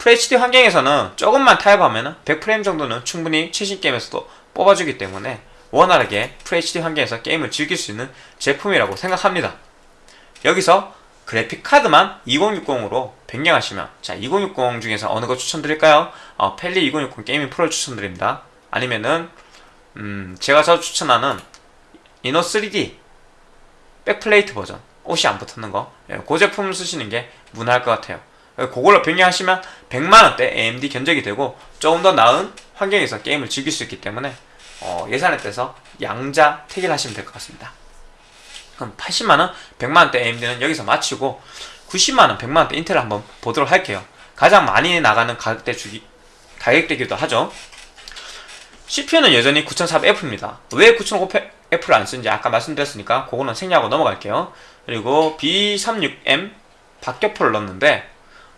FHD 환경에서는 조금만 타협하면 100프레임 정도는 충분히 최신 게임에서도 뽑아주기 때문에 원활하게 FHD 환경에서 게임을 즐길 수 있는 제품이라고 생각합니다. 여기서 그래픽 카드만 2060으로 변경하시면 자 2060 중에서 어느 거 추천드릴까요? 어, Palit 2060 Gaming Pro를 추천드립니다. 아니면은 음, 제가 자주 추천하는 이너 3D 백플레이트 버전 옷이 안 붙는 거. 예, 그 제품을 쓰시는 게 무난할 것 같아요. 예, 그걸로 변경하시면 100만원대 AMD 견적이 되고 조금 더 나은 환경에서 게임을 즐길 수 있기 때문에 어, 예산에 따라서 양자 택일 하시면 될 것 같습니다. 그럼 80만원, 100만원대 AMD는 여기서 마치고 90만원, 100만원대 인텔을 한번 보도록 할게요. 가장 많이 나가는 가격대 주기, 가격대기도 하죠. CPU는 여전히 9400F입니다. 왜 9500F를 안 쓰는지 아까 말씀드렸으니까 그거는 생략하고 넘어갈게요. 그리고 B36M 박격포를 넣었는데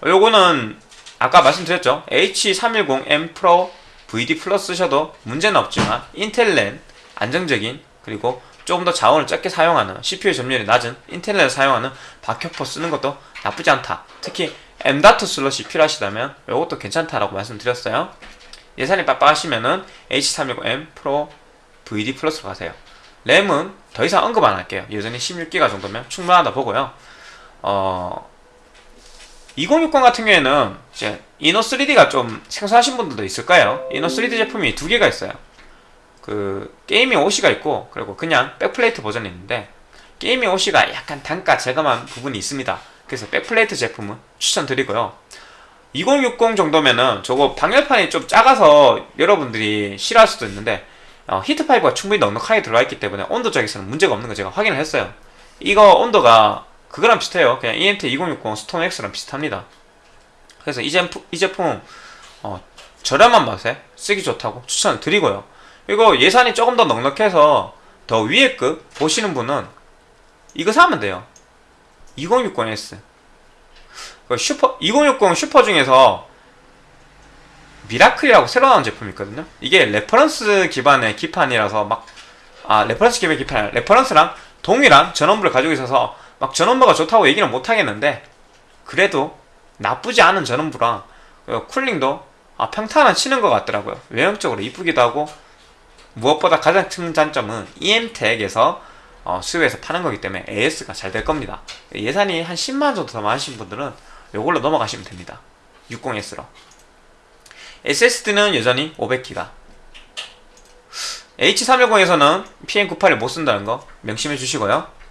요거는 아까 말씀드렸죠. H310M Pro VD 플러스 쓰셔도 문제는 없지만 인텔렌 안정적인 그리고 조금 더 자원을 적게 사용하는 CPU 점유율이 낮은 인텔렌을 사용하는 박격포 쓰는 것도 나쁘지 않다. 특히 M.2 슬롯이 필요하시다면 이것도 괜찮다라고 말씀드렸어요. 예산이 빡빡하시면은 H360M Pro VD 플러스로 가세요. 램은 더 이상 언급 안 할게요. 여전히 16기가 정도면 충분하다 보고요. 어, 2060 같은 경우에는 이제 Inno 3D가 좀 생소하신 분들도 있을 까요 Inno 3D 제품이 두 개가 있어요. 그 gaming OC가 있고 그리고 그냥 backplate 버전이 있는데 gaming OC가 약간 단가 저감한 부분이 있습니다. 그래서 backplate 제품은 추천드리고요. 2060 정도면은 저거 방열판이 좀 작아서 여러분들이 싫어할 수도 있는데 어, heat pipe가 충분히 넉넉하게 들어가 있기 때문에 온도 쪽에서는 문제가 없는 거 제가 확인을 했어요. 이거 온도가 그거랑 비슷해요. 그냥 EMT 2060 Storm X랑 비슷합니다. 그래서 이 제품, 이 제품 어, 저렴한 맛에 쓰기 좋다고 추천을 드리고요. 이거 예산이 조금 더 넉넉해서 더 위에 급 보시는 분은 이거 사면 돼요. 2060S. 그 슈퍼 2060 슈퍼 중에서 Miracle이라고 새로 나온 제품이 있거든요. 이게 reference 기반의 기판이라서 막 아, reference 기반의 기판, reference랑 동일한 전원부를 가지고 있어서 막 전원부가 좋다고 얘기는 못 하겠는데 그래도 나쁘지 않은 전원부랑 그 쿨링도 아, 평탄한 치는 것 같더라고요. 외형적으로 이쁘기도 하고 무엇보다 가장 큰 장점은 EM택에서 어, 수요해서 파는 거기 때문에 AS가 잘 될 겁니다. 예산이 한 10만 정도 더 많으신 분들은 이걸로 넘어가시면 됩니다. 60S로. SSD는 여전히 500기가. H310에서는 PM98을 못 쓴다는 거 명심해 주시고요.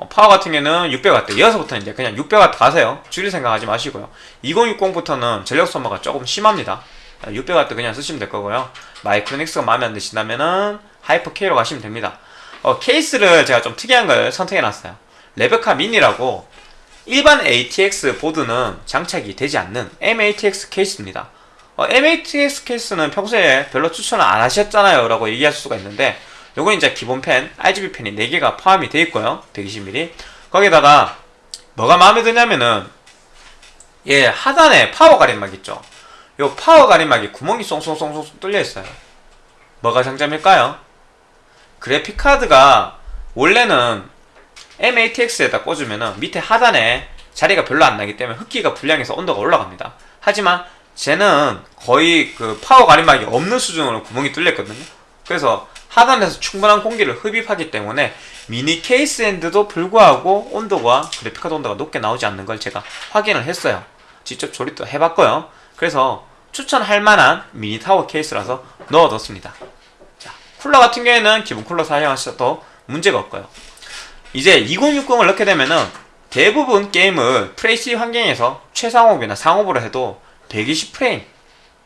어, 파워 같은 경우는 600W. 이어서부터 이제 그냥 600W 가세요. 줄일 생각하지 마시고요. 2060부터는 전력 소모가 조금 심합니다. 600W 그냥 쓰시면 될 거고요. 마이크로닉스가 마음에 안 드신다면은 Hyper K로 가시면 됩니다. 어, 케이스를 제가 좀 특이한 걸 선택해 놨어요. 레베카 미니라고 일반 ATX 보드는 장착이 되지 않는 MATX 케이스입니다. 어, MATX 케이스는 평소에 별로 추천을 안 하셨잖아요 라고 얘기할 수가 있는데 요건 이제 기본 팬, RGB 팬이 4개가 포함이 되어 있고요. 120mm 거기다가 뭐가 마음에 드냐면은 얘 하단에 파워 가림막 있죠. 요 파워 가림막이 구멍이 쏭쏭쏭쏭 뚫려 있어요. 뭐가 장점일까요? 그래픽 카드가 원래는 MATX에다 꽂으면은 밑에 하단에 자리가 별로 안 나기 때문에 흡기가 불량해서 온도가 올라갑니다. 하지만 쟤는 거의 그 파워 가림막이 없는 수준으로 구멍이 뚫렸거든요. 그래서 하단에서 충분한 공기를 흡입하기 때문에 미니 케이스인데도 불구하고 온도가 그래픽카드 온도가 높게 나오지 않는 걸 제가 확인을 했어요. 직접 조립도 해봤고요. 그래서 추천할 만한 미니 타워 케이스라서 넣어뒀습니다. 자, 쿨러 같은 경우에는 기본 쿨러 사용하셔도 문제가 없고요. 이제 2060을 넣게 되면은 대부분 게임을 FHD 환경에서 최상옵이나 상옵으로 해도 120프레임,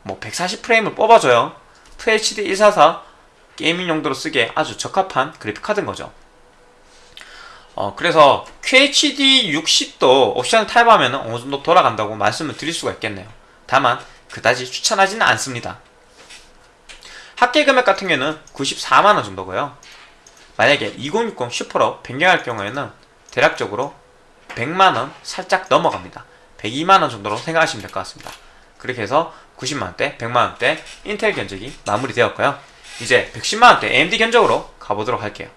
뭐 140프레임을 뽑아줘요. FHD 144 게이밍 용도로 쓰기에 아주 적합한 그래픽카드인 거죠. 어, 그래서 QHD 60도 옵션을 타입하면 어느 정도 돌아간다고 말씀을 드릴 수가 있겠네요. 다만 그다지 추천하지는 않습니다. 합계 금액 같은 경우는 94만원 정도고요. 만약에 2060 슈퍼로 변경할 경우에는 대략적으로 100만원 살짝 넘어갑니다. 102만원 정도로 생각하시면 될 것 같습니다. 그렇게 해서 90만원대, 100만원대 인텔 견적이 마무리되었고요. 이제 110만원대 AMD 견적으로 가보도록 할게요.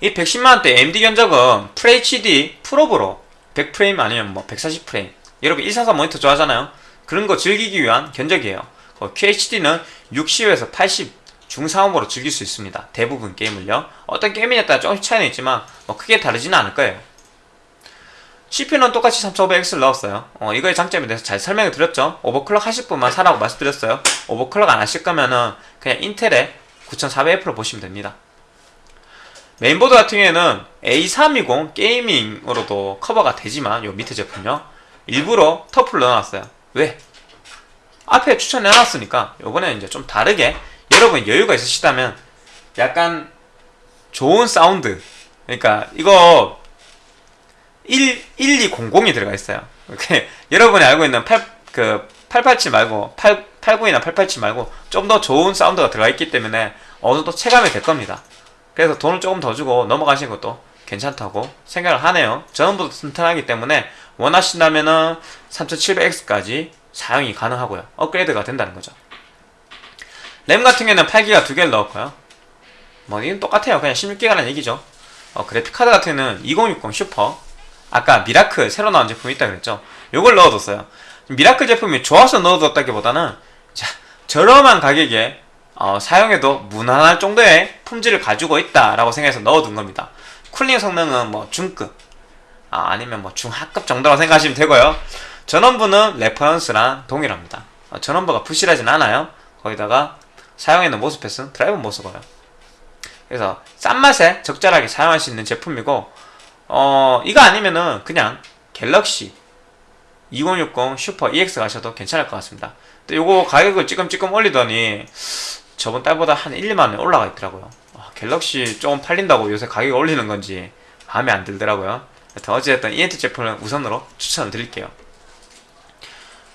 이 110만원대 AMD 견적은 FHD 풀업으로 100프레임 아니면 뭐 140프레임 여러분 144 모니터 좋아하잖아요. 그런 거 즐기기 위한 견적이에요. 어, QHD는 60에서 80 중상업으로 즐길 수 있습니다. 대부분 게임을요. 어떤 게임이냐에 따라 조금씩 차이는 있지만 뭐 크게 다르지는 않을 거예요 CPU는 똑같이 3500X를 넣었어요. 어, 이거의 장점에 대해서 잘 설명을 드렸죠. overclock 하실 분만 사라고 말씀드렸어요. overclock 안 하실 거면은 그냥 인텔의 9400F로 보시면 됩니다. 메인보드 같은 경우에는 A320 gaming으로도 커버가 되지만 요 밑에 제품요 일부러 TUF를 넣어놨어요. 왜? 앞에 추천해놨으니까 요번에 이제 좀 다르게 여러분 여유가 있으시다면 약간 좋은 사운드. 그러니까 이거 1, 1200이 들어가 있어요. 이렇게 여러분이 알고 있는 8, 그 887 말고 8, 89이나 887 말고 좀 더 좋은 사운드가 들어가 있기 때문에 어느 정도 체감이 될 겁니다. 그래서 돈을 조금 더 주고 넘어가시는 것도 괜찮다고 생각을 하네요. 전원부도 튼튼하기 때문에 원하신다면은 3700X까지 사용이 가능하고요. 업그레이드가 된다는 거죠. 램 같은 경우에는 8기가 두 개를 넣었고요. 뭐 이건 똑같아요. 그냥 16기가라는 얘기죠. 어, 그래픽카드 같은 경우는 2060 슈퍼 아까 Miracle 새로 나온 제품이 있다 그랬죠? 요걸 넣어뒀어요. Miracle 제품이 좋아서 넣어뒀다기보다는 자, 저렴한 가격에 어, 사용해도 무난할 정도의 품질을 가지고 있다라고 생각해서 넣어둔 겁니다. cooling 성능은 뭐 중급 아, 아니면 뭐 중하급 정도라고 생각하시면 되고요. 전원부는 reference랑 동일합니다. 어, 전원부가 부실하진 않아요. 거기다가 사용해놓은 MOSFET은 drive MOS고요. 그래서 싼 맛에 적절하게 사용할 수 있는 제품이고 어 이거 아니면은 그냥 갤럭시 2060 슈퍼 EX 가셔도 괜찮을 것 같습니다. 근데 요거 가격을 찌끔찌끔 올리더니 저번 달보다 한 1, 2만원 올라가 있더라고요. 아, 갤럭시 조금 팔린다고 요새 가격 올리는 건지 마음에 안 들더라고요. 하여튼 어찌됐든 ENT 제품을 우선으로 추천을 드릴게요.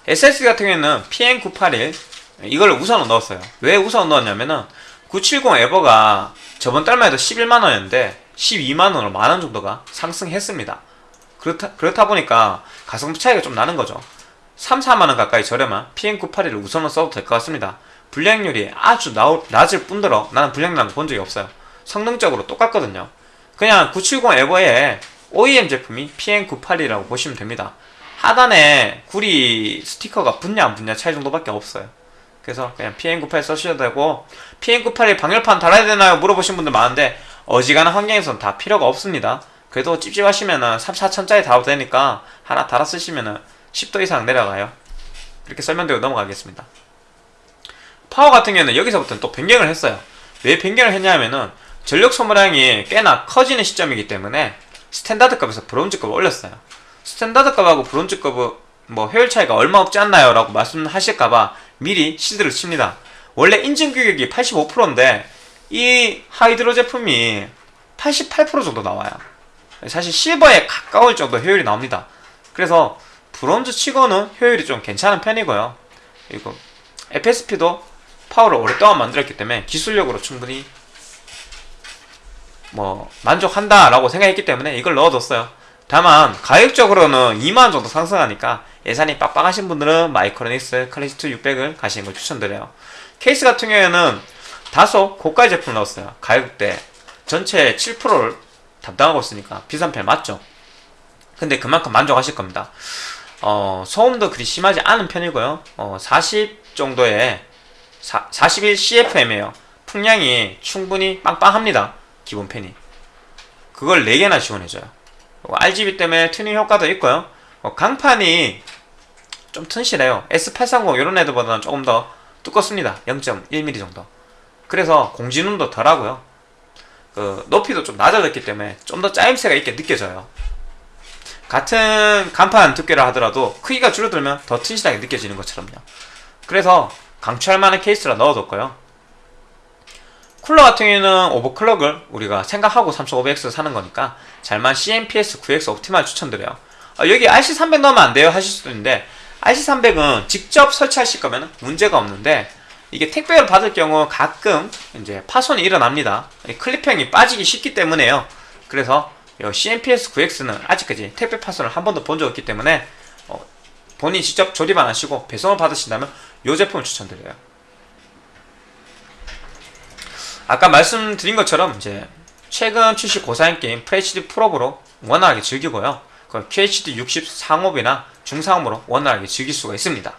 SSD 같은 경우에는 PN981 이걸 우선으로 넣었어요. 왜 우선으로 넣었냐면은 970 에버가 저번 달만 해도 11만원이었는데 12만원으로 만원 정도가 상승했습니다. 그렇다, 그렇다 보니까 가성비 차이가 좀 나는 거죠. 3, 4만원 가까이 저렴한 PM981을 우선으로 써도 될 것 같습니다. 불량률이 아주 나오, 낮을 뿐더러 나는 불량난 본 적이 없어요. 성능적으로 똑같거든요. 그냥 970 에버의 OEM 제품이 PM981이라고 보시면 됩니다. 하단에 구리 스티커가 붙냐 안 붙냐 차이 정도밖에 없어요 그래서 그냥 PM98 써주셔도 되고 PM98에 방열판 달아야 되나요? 물어보신 분들 많은데 어지간한 환경에서는 다 필요가 없습니다. 그래도 찝찝하시면은 3, 4천짜리 달아도 되니까 하나 달아 쓰시면은 10도 이상 내려가요. 이렇게 설명드리고 넘어가겠습니다. 파워 같은 경우는 여기서부터는 또 변경을 했어요. 왜 변경을 했냐면은 전력 소모량이 꽤나 커지는 시점이기 때문에 스탠다드 급에서 브론즈 급을 올렸어요. 스탠다드 급하고 브론즈 급은 뭐 효율 차이가 얼마 없지 않나요? 라고 말씀하실까봐 미리 shield를 칩니다. 원래 인증 규격이 85%인데 이 하이드로 제품이 88% 정도 나와요. 사실 실버에 가까울 정도 효율이 나옵니다. 그래서 브론즈 치고는 효율이 좀 괜찮은 편이고요. 그리고 FSP도 파워를 오랫동안 만들었기 때문에 기술력으로 충분히 뭐 만족한다 라고 생각했기 때문에 이걸 넣어뒀어요. 다만 가격적으로는 2만원 정도 상승하니까 예산이 빡빡하신 분들은 마이크로닉스 클래식2 600을 가시는 걸 추천드려요. 케이스 같은 경우에는 다소 고가 제품을 넣었어요. 가격대 전체 7%를 담당하고 있으니까 비싼 편 맞죠? 근데 그만큼 만족하실 겁니다. 어, 소음도 그리 심하지 않은 편이고요. 어, 40 정도의 41 CFM이에요. 풍량이 충분히 빵빵합니다. 기본 팬이. 그걸 4개나 지원해줘요. RGB 때문에 튜닝 효과도 있고요. 어, 강판이 좀 튼실해요. S830 이런 애들보다는 조금 더 두껍습니다. 0.1mm 정도. 그래서 공진음도 덜하고요. 그 높이도 좀 낮아졌기 때문에 좀 더 짜임새가 있게 느껴져요. 같은 간판 두께라 하더라도 크기가 줄어들면 더 튼실하게 느껴지는 것처럼요. 그래서 강추할 만한 케이스라 넣어뒀고요. 쿨러 같은 경우에는 오버클럭을 우리가 생각하고 3500X 사는 거니까 잘만 CMPS 9X 옵티말 추천드려요. 아, 여기 RC300 넣으면 안 돼요 하실 수도 있는데 RC300은 직접 설치하실 거면 문제가 없는데 이게 택배를 받을 경우 가끔 이제 파손이 일어납니다. 클립형이 빠지기 쉽기 때문에요. 그래서 CMPS 9X는 아직까지 택배 파손을 한 번도 본 적 없기 때문에 어, 본인이 직접 조립 안 하시고 배송을 받으신다면 이 제품을 추천드려요. 아까 말씀드린 것처럼 이제 최근 출시 고사양 게임 FHD 프로브로 원활하게 즐기고요. 그 QHD 60 상업이나 중상업으로 원활하게 즐길 수가 있습니다.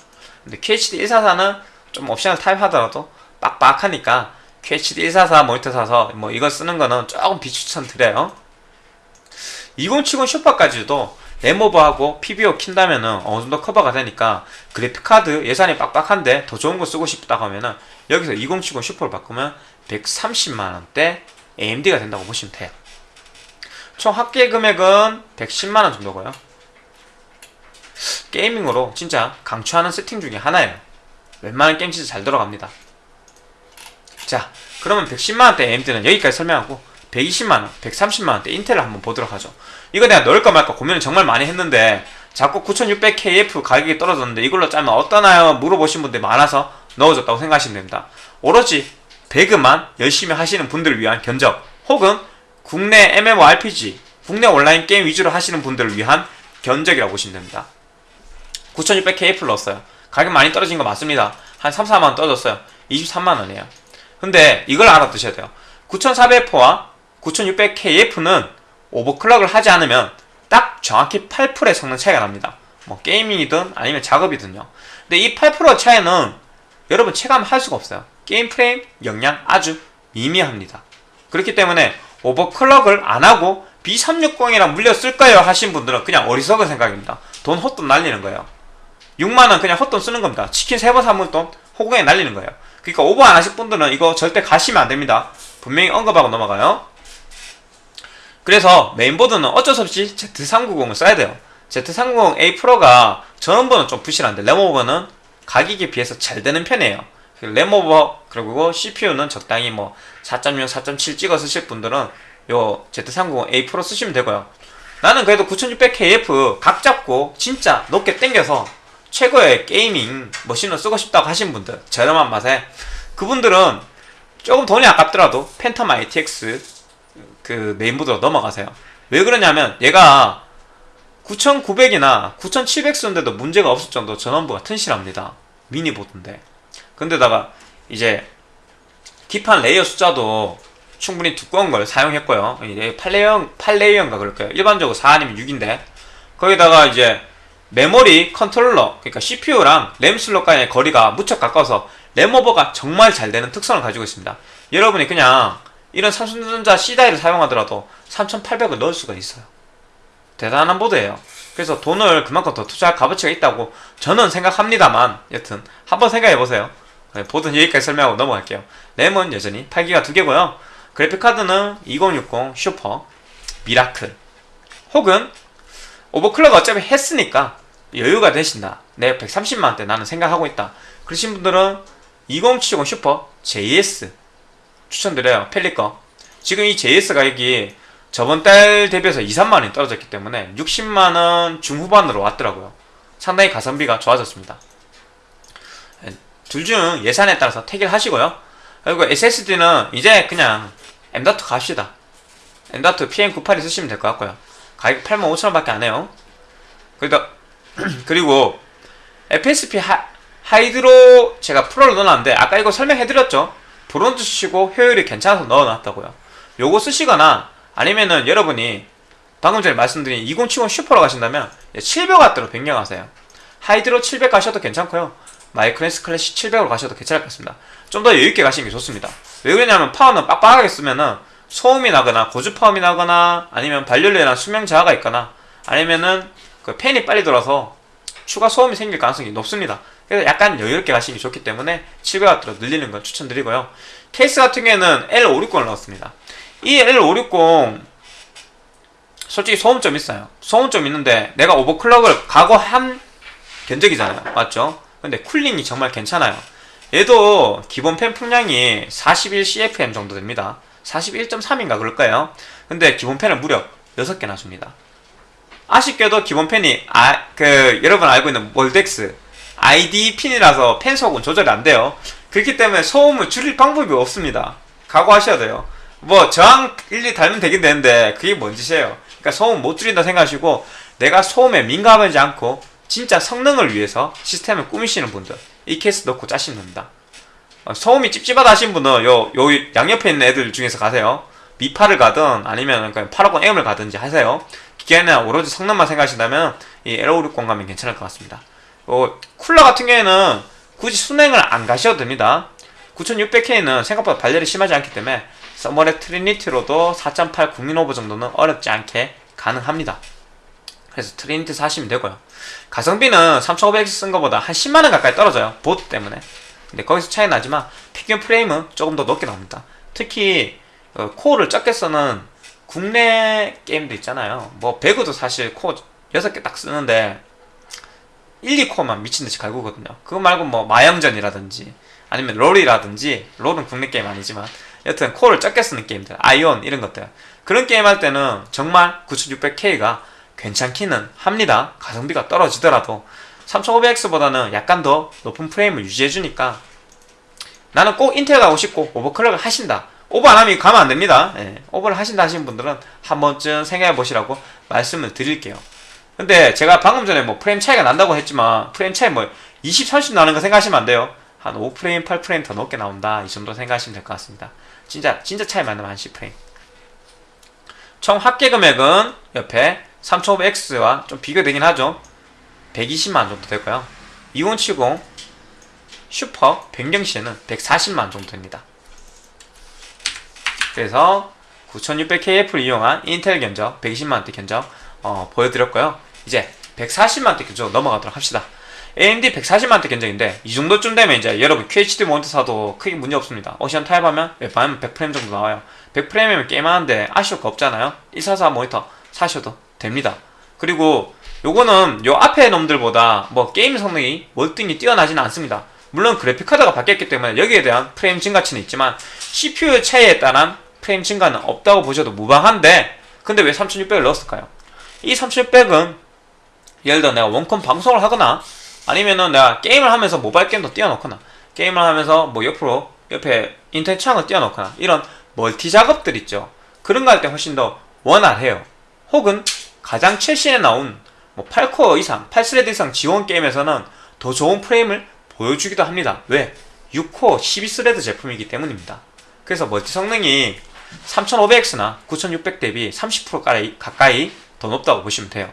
근데 QHD 144는 좀 옵션을 타입하더라도 빡빡하니까 QHD 144 모니터 사서 뭐 이거 쓰는 거는 조금 비추천 드려요. 2070 슈퍼까지도 램오버하고 PBO 킨다면 은 어느 정도 커버가 되니까 그래픽카드 예산이 빡빡한데 더 좋은 거 쓰고 싶다 하면은 여기서 2070 슈퍼를 바꾸면 130만원대 AMD가 된다고 보시면 돼요. 총 합계 금액은 110만원 정도고요. 게이밍으로 진짜 강추하는 세팅 중에 하나예요. 웬만한 게임 진짜 잘 돌아갑니다. 자, 그러면 110만원대 AMD는 여기까지 설명하고 120만원, 130만원대 인텔을 한번 보도록 하죠. 이거 내가 넣을까 말까 고민을 정말 많이 했는데 자꾸 9600KF 가격이 떨어졌는데 이걸로 짜면 어떠나요? 물어보신 분들이 많아서 넣어줬다고 생각하시면 됩니다. 오로지 배그만 열심히 하시는 분들을 위한 견적 혹은 국내 MMORPG, 국내 온라인 게임 위주로 하시는 분들을 위한 견적이라고 보시면 됩니다. 9600KF를 넣었어요. 가격 많이 떨어진 거 맞습니다. 한 3, 4만원 떨어졌어요. 23만원이에요. 근데 이걸 알아두셔야 돼요. 9400포와 9600KF는 오버클럭을 하지 않으면 딱 정확히 8%의 성능 차이가 납니다. 뭐 게이밍이든 아니면 작업이든요. 근데 이 8% 차이는 여러분 체감할 수가 없어요. 게임 프레임 영향 아주 미미합니다. 그렇기 때문에 오버클럭을 안 하고 B360이랑 물려 쓸까요? 하신 분들은 그냥 어리석은 생각입니다. 돈 헛돈 날리는 거예요. 6만원 그냥 헛돈 쓰는 겁니다. 치킨 3번 사면 돈 호구에 날리는 거예요. 그러니까 오버 안 하실 분들은 이거 절대 가시면 안 됩니다. 분명히 언급하고 넘어가요. 그래서 메인보드는 어쩔 수 없이 Z390을 써야 돼요. Z390A 프로가 전원부는 좀 부실한데 램오버는 가격에 비해서 잘 되는 편이에요. 램오버 그리고 CPU는 적당히 뭐 4.0, 4.7 찍어 쓰실 분들은 요 Z390A 프로 쓰시면 되고요. 나는 그래도 9600KF 각 잡고 진짜 높게 땡겨서 최고의 게이밍 머신을 쓰고 싶다고 하신 분들 저렴한 맛에 그분들은 조금 돈이 아깝더라도 팬텀 ITX 그 메인보드로 넘어가세요. 왜 그러냐면 얘가 9900이나 9700 쓰는데도 문제가 없을 정도 전원부가 튼실합니다. 미니보드인데. 근데다가 이제 기판 layer 숫자도 충분히 두꺼운 걸 사용했고요. 이제 8 layer, 8 layer인가 그럴 거예요. 일반적으로 4 아니면 6인데. 거기다가 이제 메모리 컨트롤러, 그러니까 CPU랑 램 슬롯 간의 거리가 무척 가까워서 램오버가 정말 잘 되는 특성을 가지고 있습니다. 여러분이 그냥 이런 삼성전자 C die를 사용하더라도 3800을 넣을 수가 있어요. 대단한 보드예요. 그래서 돈을 그만큼 더 투자할 값어치가 있다고 저는 생각합니다만 여튼 한번 생각해보세요. 네, 보드는 여기까지 설명하고 넘어갈게요. 램은 여전히 8기가 2개고요. 그래픽카드는 2060 슈퍼, 미라클 혹은 오버클럭 어차피 했으니까 여유가 되신다. 내 130만원대 나는 생각하고 있다. 그러신 분들은 2070 슈퍼 JS 추천드려요. 팰릿 꺼. 지금 이 JS 가격이 저번 달 대비해서 2, 3만원이 떨어졌기 때문에 60만원 중후반으로 왔더라고요. 상당히 가성비가 좋아졌습니다. 둘 중 예산에 따라서 택일 하시고요. 그리고 SSD는 이제 그냥 M.2 갑시다. M.2 PM98이 쓰시면 될 것 같고요. 가격 85,000원밖에 안 해요. 그러다 그리고 FSP 하, 하이드로 제가 프로를 넣어놨는데 아까 이거 설명해드렸죠. 브론즈 쓰시고 효율이 괜찮아서 넣어놨다고요. 요거 쓰시거나 아니면은 여러분이 방금 전에 말씀드린 2070 슈퍼로 가신다면 700W로 변경하세요. 하이드로 700 가셔도 괜찮고요. 마이크로닉스 클래식 700으로 가셔도 괜찮을 것 같습니다. 좀 더 여유있게 가시는 게 좋습니다. 왜 그러냐면 파워는 빡빡하게 쓰면은 소음이 나거나 고주파음이 나거나 아니면 발열이나 수명 저하가 있거나 아니면은 그 팬이 빨리 돌아서 추가 소음이 생길 가능성이 높습니다. 그래서 약간 여유롭게 가시는 게 좋기 때문에 700W로 늘리는 건 추천드리고요. 케이스 같은 경우에는 L560을 넣었습니다. 이 L560 솔직히 소음점 있어요. 소음점 있는데 내가 오버클럭을 각오한 견적이잖아요. 맞죠? 근데 쿨링이 정말 괜찮아요. 얘도 기본 팬 풍량이 41CFM 정도 됩니다. 41.3인가 그럴 거예요. 근데 기본 팬을 무려 6개나 줍니다. 아쉽게도 기본 팬이 아, 그 여러분 알고 있는 몰덱스 ID 핀이라서 팬 소음은 조절이 안 돼요. 그렇기 때문에 소음을 줄일 방법이 없습니다. 각오하셔야 돼요. 뭐 저항 일리 달면 되긴 되는데 그게 뭔 짓이에요. 그러니까 소음 못 줄인다 생각하시고 내가 소음에 민감하지 않고 진짜 성능을 위해서 시스템을 꾸미시는 분들 이 케이스 넣고 짜시면 됩니다. 어, 소음이 찝찝하다 하신 분은 요, 요 양옆에 있는 애들 중에서 가세요. 미파를 가든 아니면 그냥 850 M을 가든지 하세요. 기계는 오로지 성능만 생각하신다면 이 L560 가면 괜찮을 것 같습니다. 어, 쿨러 같은 경우에는 굳이 수냉을 안 가셔도 됩니다. 9600K는 생각보다 발열이 심하지 않기 때문에 써모랩 트리니티로도 4.8 국민 오버 정도는 어렵지 않게 가능합니다. 그래서 트리니티 사시면 되고요. 가성비는 3500X 쓴 것보다 한 10만원 가까이 떨어져요. 보드 때문에. 근데 거기서 차이 나지만 피규어 프레임은 조금 더 높게 나옵니다. 특히 어, 코어를 적게 쓰는 국내 게임도 있잖아요. 뭐 배그도 사실 코어 6개 딱 쓰는데 1, 2코어만 미친듯이 갈구거든요. 그거 말고 뭐 마영전이라든지 아니면 롤이라든지 롤은 국내 게임 아니지만 여튼 코어를 적게 쓰는 게임들 아이온 이런 것들 그런 게임 할 때는 정말 9600K가 괜찮기는 합니다. 가성비가 떨어지더라도 3500X보다는 약간 더 높은 프레임을 유지해주니까 나는 꼭 인텔 가고 싶고 오버클럭을 하신다. 오버 안 하면 가면 안 됩니다. 예, 오버를 하신다 하시는 분들은 한 번쯤 생각해 보시라고 말씀을 드릴게요. 근데 제가 방금 전에 뭐 프레임 차이가 난다고 했지만 프레임 차이 뭐 20, 30 나는 거 생각하시면 안 돼요. 한 5프레임, 8프레임 더 높게 나온다. 이 정도 생각하시면 될 것 같습니다. 진짜 진짜 차이 많으면 한 10프레임. 총 합계 금액은 옆에 3500X와 좀 비교되긴 하죠. 120만 정도 되고요. 2070 슈퍼 변경 시에는 140만 정도 됩니다. 그래서 9600KF를 이용한 인텔 견적 120만원대 견적 어, 보여드렸고요. 이제 140만원대 견적 넘어가도록 합시다. AMD 140만원대 견적인데 이 정도쯤 되면 이제 여러분 QHD 모니터 사도 크게 문제 없습니다. 오션 타입하면 웬만하면 100프레임 정도 나와요. 100프레임이면 게임하는데 아쉬울 거 없잖아요. 144 모니터 사셔도 됩니다. 그리고 요거는 요 앞에 놈들보다 뭐 게임 성능이 월등히 뛰어나지는 않습니다. 물론 그래픽카드가 바뀌었기 때문에 여기에 대한 프레임 증가치는 있지만 CPU 차이에 따른 프레임 증가는 없다고 보셔도 무방한데 근데 왜 3600을 넣었을까요? 이 3600은 예를 들어 내가 원컴 방송을 하거나 아니면은 내가 게임을 하면서 모바일 게임도 띄워놓거나 게임을 하면서 뭐 옆으로 옆에 인터넷 창을 띄워놓거나 이런 멀티 작업들 있죠 그런 거 할 때 훨씬 더 원활해요 혹은 가장 최신에 나온 뭐 8코어 이상, 8 thread 이상 지원 게임에서는 더 좋은 프레임을 보여주기도 합니다 왜? 6코어 12 thread 제품이기 때문입니다 그래서 멀티 성능이 3500X나 9600 대비 30% 가까이 더 높다고 보시면 돼요.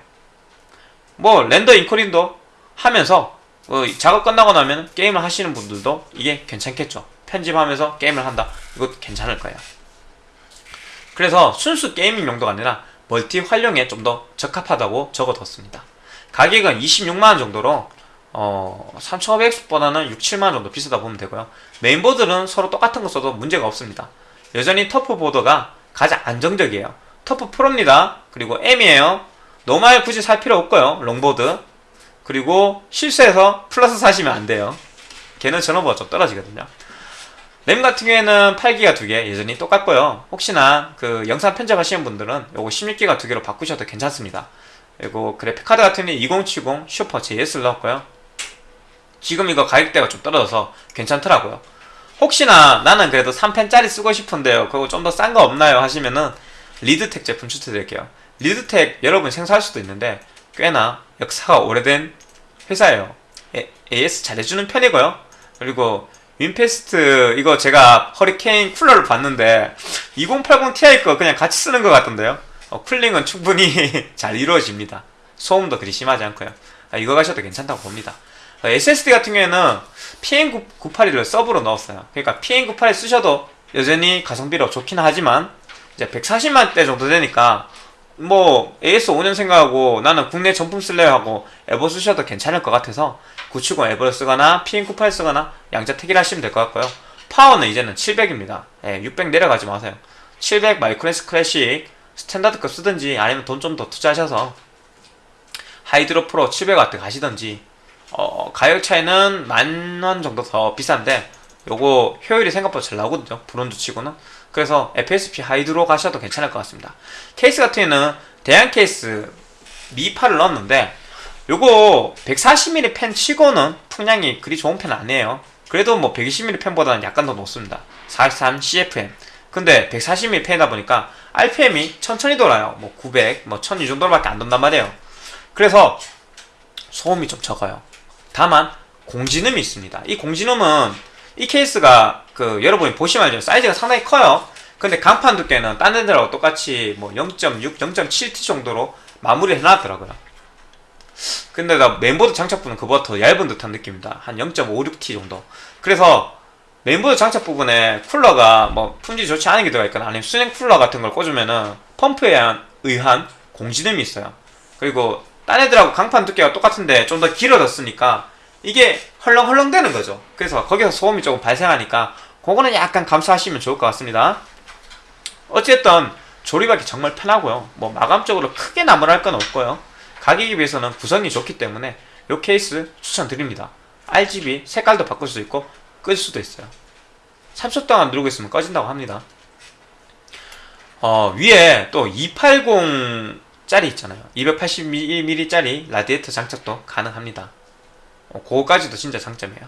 뭐 render 인코딩도 하면서 어, 작업 끝나고 나면 게임을 하시는 분들도 이게 괜찮겠죠. 편집하면서 게임을 한다. 이거 괜찮을 거예요. 그래서 순수 게이밍 용도가 아니라 멀티 활용에 좀 더 적합하다고 적어뒀습니다. 가격은 26만원 정도로 어, 3500X보다는 6, 7만원 정도 비싸다 보면 되고요. 메인보드는 서로 똑같은 거 써도 문제가 없습니다. 여전히 터프 보드가 가장 안정적이에요. 터프 프로입니다. 그리고 M이에요. normal 굳이 살 필요 없고요. 롱보드. 그리고 실수해서 플러스 사시면 안 돼요. 걔는 전원부가 좀 떨어지거든요. 램 같은 경우에는 8기가 두개 여전히 똑같고요. 혹시나 그 영상 편집하시는 분들은 요거 16기가 두 개로 바꾸셔도 괜찮습니다. 그리고 그래픽카드 같은 경우에 2070 슈퍼 JS를 넣었고요. 지금 이거 가격대가 좀 떨어져서 괜찮더라고요. 혹시나 나는 그래도 3펜짜리 쓰고 싶은데요. 그거 좀 더 싼 거 없나요? 하시면은 리드텍 제품 추천드릴게요. 리드텍 여러분 생소할 수도 있는데 꽤나 역사가 오래된 회사예요. AS 잘해주는 편이고요. 그리고 윈페스트 이거 제가 허리케인 쿨러를 봤는데 2080 Ti 거 그냥 같이 쓰는 것 같던데요. 어, 쿨링은 충분히 잘 이루어집니다. 소음도 그리 심하지 않고요. 아, 이거 가셔도 괜찮다고 봅니다. SSD 같은 경우에는 PN981을 서브로 넣었어요. 그러니까 PN981 쓰셔도 여전히 가성비로 좋긴 하지만 이제 140만대 정도 되니까 뭐 AS 5년 생각하고 나는 국내 정품 쓸래요 하고 에버 쓰셔도 괜찮을 것 같아서 970 에버를 쓰거나 PN98 쓰거나 양자 택일 하시면 될 것 같고요. 파워는 이제는 700입니다. 예, 600 내려가지 마세요. 700 마이크로닉스 클래식 스탠다드급 쓰든지 아니면 돈 좀 더 투자하셔서 하이드로 프로 700W 가시든지 어, 가격 차이는 만 원 정도 더 비싼데 요거 효율이 생각보다 잘 나오거든요 브론즈 치고는 그래서 FSP 하이드로 가셔도 괜찮을 것 같습니다 케이스 같은 경우는 대양 케이스 미파를 넣었는데 요거 140mm 펜 치고는 풍량이 그리 좋은 펜 아니에요 그래도 뭐 120mm 펜보다는 약간 더 높습니다 43 CFM 근데 140mm 펜이다 보니까 RPM이 천천히 돌아요 뭐 900, 뭐 1000 이 정도밖에 안 돈단 말이에요 그래서 소음이 좀 적어요 다만 공진음이 있습니다. 이 공진음은 이 케이스가 그 여러분이 보시면 알죠. 사이즈가 상당히 커요. 근데 강판 두께는 딴 애들하고 똑같이 뭐 0.6, 0.7T 정도로 마무리 해놨더라고요. 근데 나 메인보드 장착부는 그보다 더 얇은 듯한 느낌입니다. 한 0.56T 정도. 그래서 메인보드 장착 부분에 쿨러가 뭐 품질이 좋지 않은 게 들어가 있거나 아니면 수냉 쿨러 같은 걸 꽂으면은 펌프에 의한 공지됨이 있어요. 그리고 딴 애들하고 강판 두께가 똑같은데 좀 더 길어졌으니까 이게 헐렁헐렁 되는 거죠. 그래서 거기서 소음이 조금 발생하니까 그거는 약간 감수하시면 좋을 것 같습니다. 어쨌든 조립하기 정말 편하고요. 뭐 마감적으로 크게 나무랄 건 없고요. 가격에 비해서는 구성이 좋기 때문에 이 케이스 추천드립니다. RGB 색깔도 바꿀 수 있고 끌 수도 있어요. 3초 동안 누르고 있으면 꺼진다고 합니다. 어, 위에 또 280 짜리 있잖아요. 281mm짜리 라디에이터 장착도 가능합니다. 어, 그거까지도 진짜 장점이에요.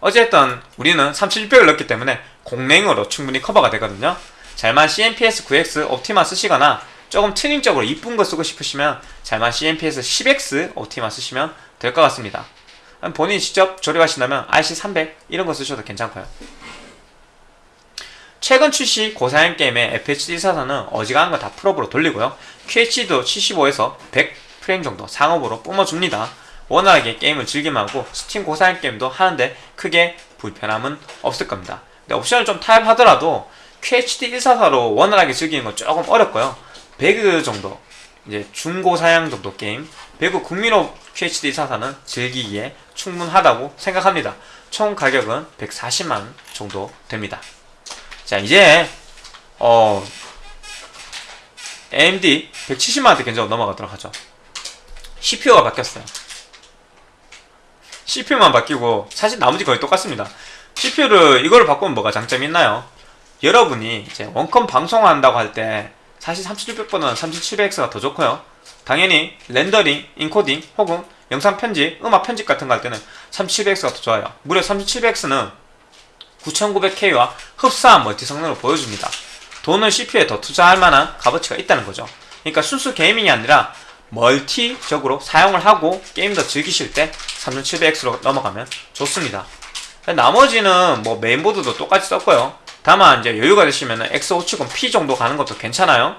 어쨌든 우리는 3600을 넣기 때문에 공랭으로 충분히 커버가 되거든요. 잘만 CMPS 9X 옵티마 쓰시거나 조금 튜닝적으로 이쁜 거 쓰고 싶으시면 잘만 CMPS 10X 옵티마 쓰시면 될 것 같습니다. 본인이 직접 조립하신다면 RC300 이런 거 쓰셔도 괜찮고요. 최근 출시 고사양 게임의 FHD 사양은 어지간한 거 다 풀옵으로 돌리고요. QHD도 75에서 100 프레임 정도 상옵으로 뿜어줍니다. 원활하게 게임을 즐길 만하고 스팀 고사양 게임도 하는데 크게 불편함은 없을 겁니다. 근데 옵션을 좀 타협하더라도 QHD 144로 원활하게 즐기는 건 조금 어렵고요. 배그 정도 이제 중고 사양 정도 게임 배그 국민옵 QHD 144는 즐기기에 충분하다고 생각합니다. 총 가격은 140만 정도 됩니다. 자 이제 어 AMD 170만원대 견적으로 넘어가도록 하죠. CPU가 바뀌었어요. CPU만 바뀌고 사실 나머지 거의 똑같습니다. CPU를 이걸 바꾸면 뭐가 장점이 있나요? 여러분이 이제 원컴 방송한다고 할 때 사실 3600보다는 3700X가 더 좋고요. 당연히 렌더링, 인코딩 혹은 영상 편집, 음악 편집 같은 거 할 때는 3700X가 더 좋아요. 무려 3700X는 9900K와 흡사한 멀티 성능을 보여줍니다. 돈을 CPU에 더 투자할 만한 값어치가 있다는 거죠. 그러니까 순수 게이밍이 아니라 멀티적으로 사용을 하고 게임 더 즐기실 때 3700X로 넘어가면 좋습니다. 나머지는 뭐 메인보드도 똑같이 썼고요. 다만 이제 여유가 되시면 X570P 정도 가는 것도 괜찮아요.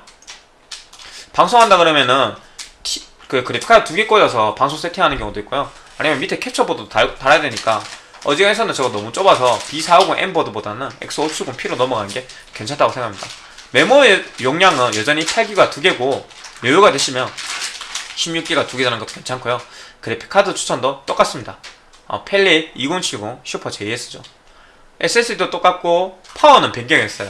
방송한다 그러면은 T, 그 그래픽카드 두 개 꽂아서 방송 세팅하는 경우도 있고요. 아니면 밑에 캡처보드 달, 달아야 되니까 어지간해서는 저거 너무 좁아서 B450M 보드보다는 X570P로 넘어가는 게 괜찮다고 생각합니다. 메모리 용량은 여전히 8기가 두 개고 여유가 되시면 16기가 두개 되는 것도 괜찮고요. 그래픽카드 추천도 똑같습니다. 어, 펠릿 2070 슈퍼 JS죠. SSD도 똑같고 파워는 변경했어요.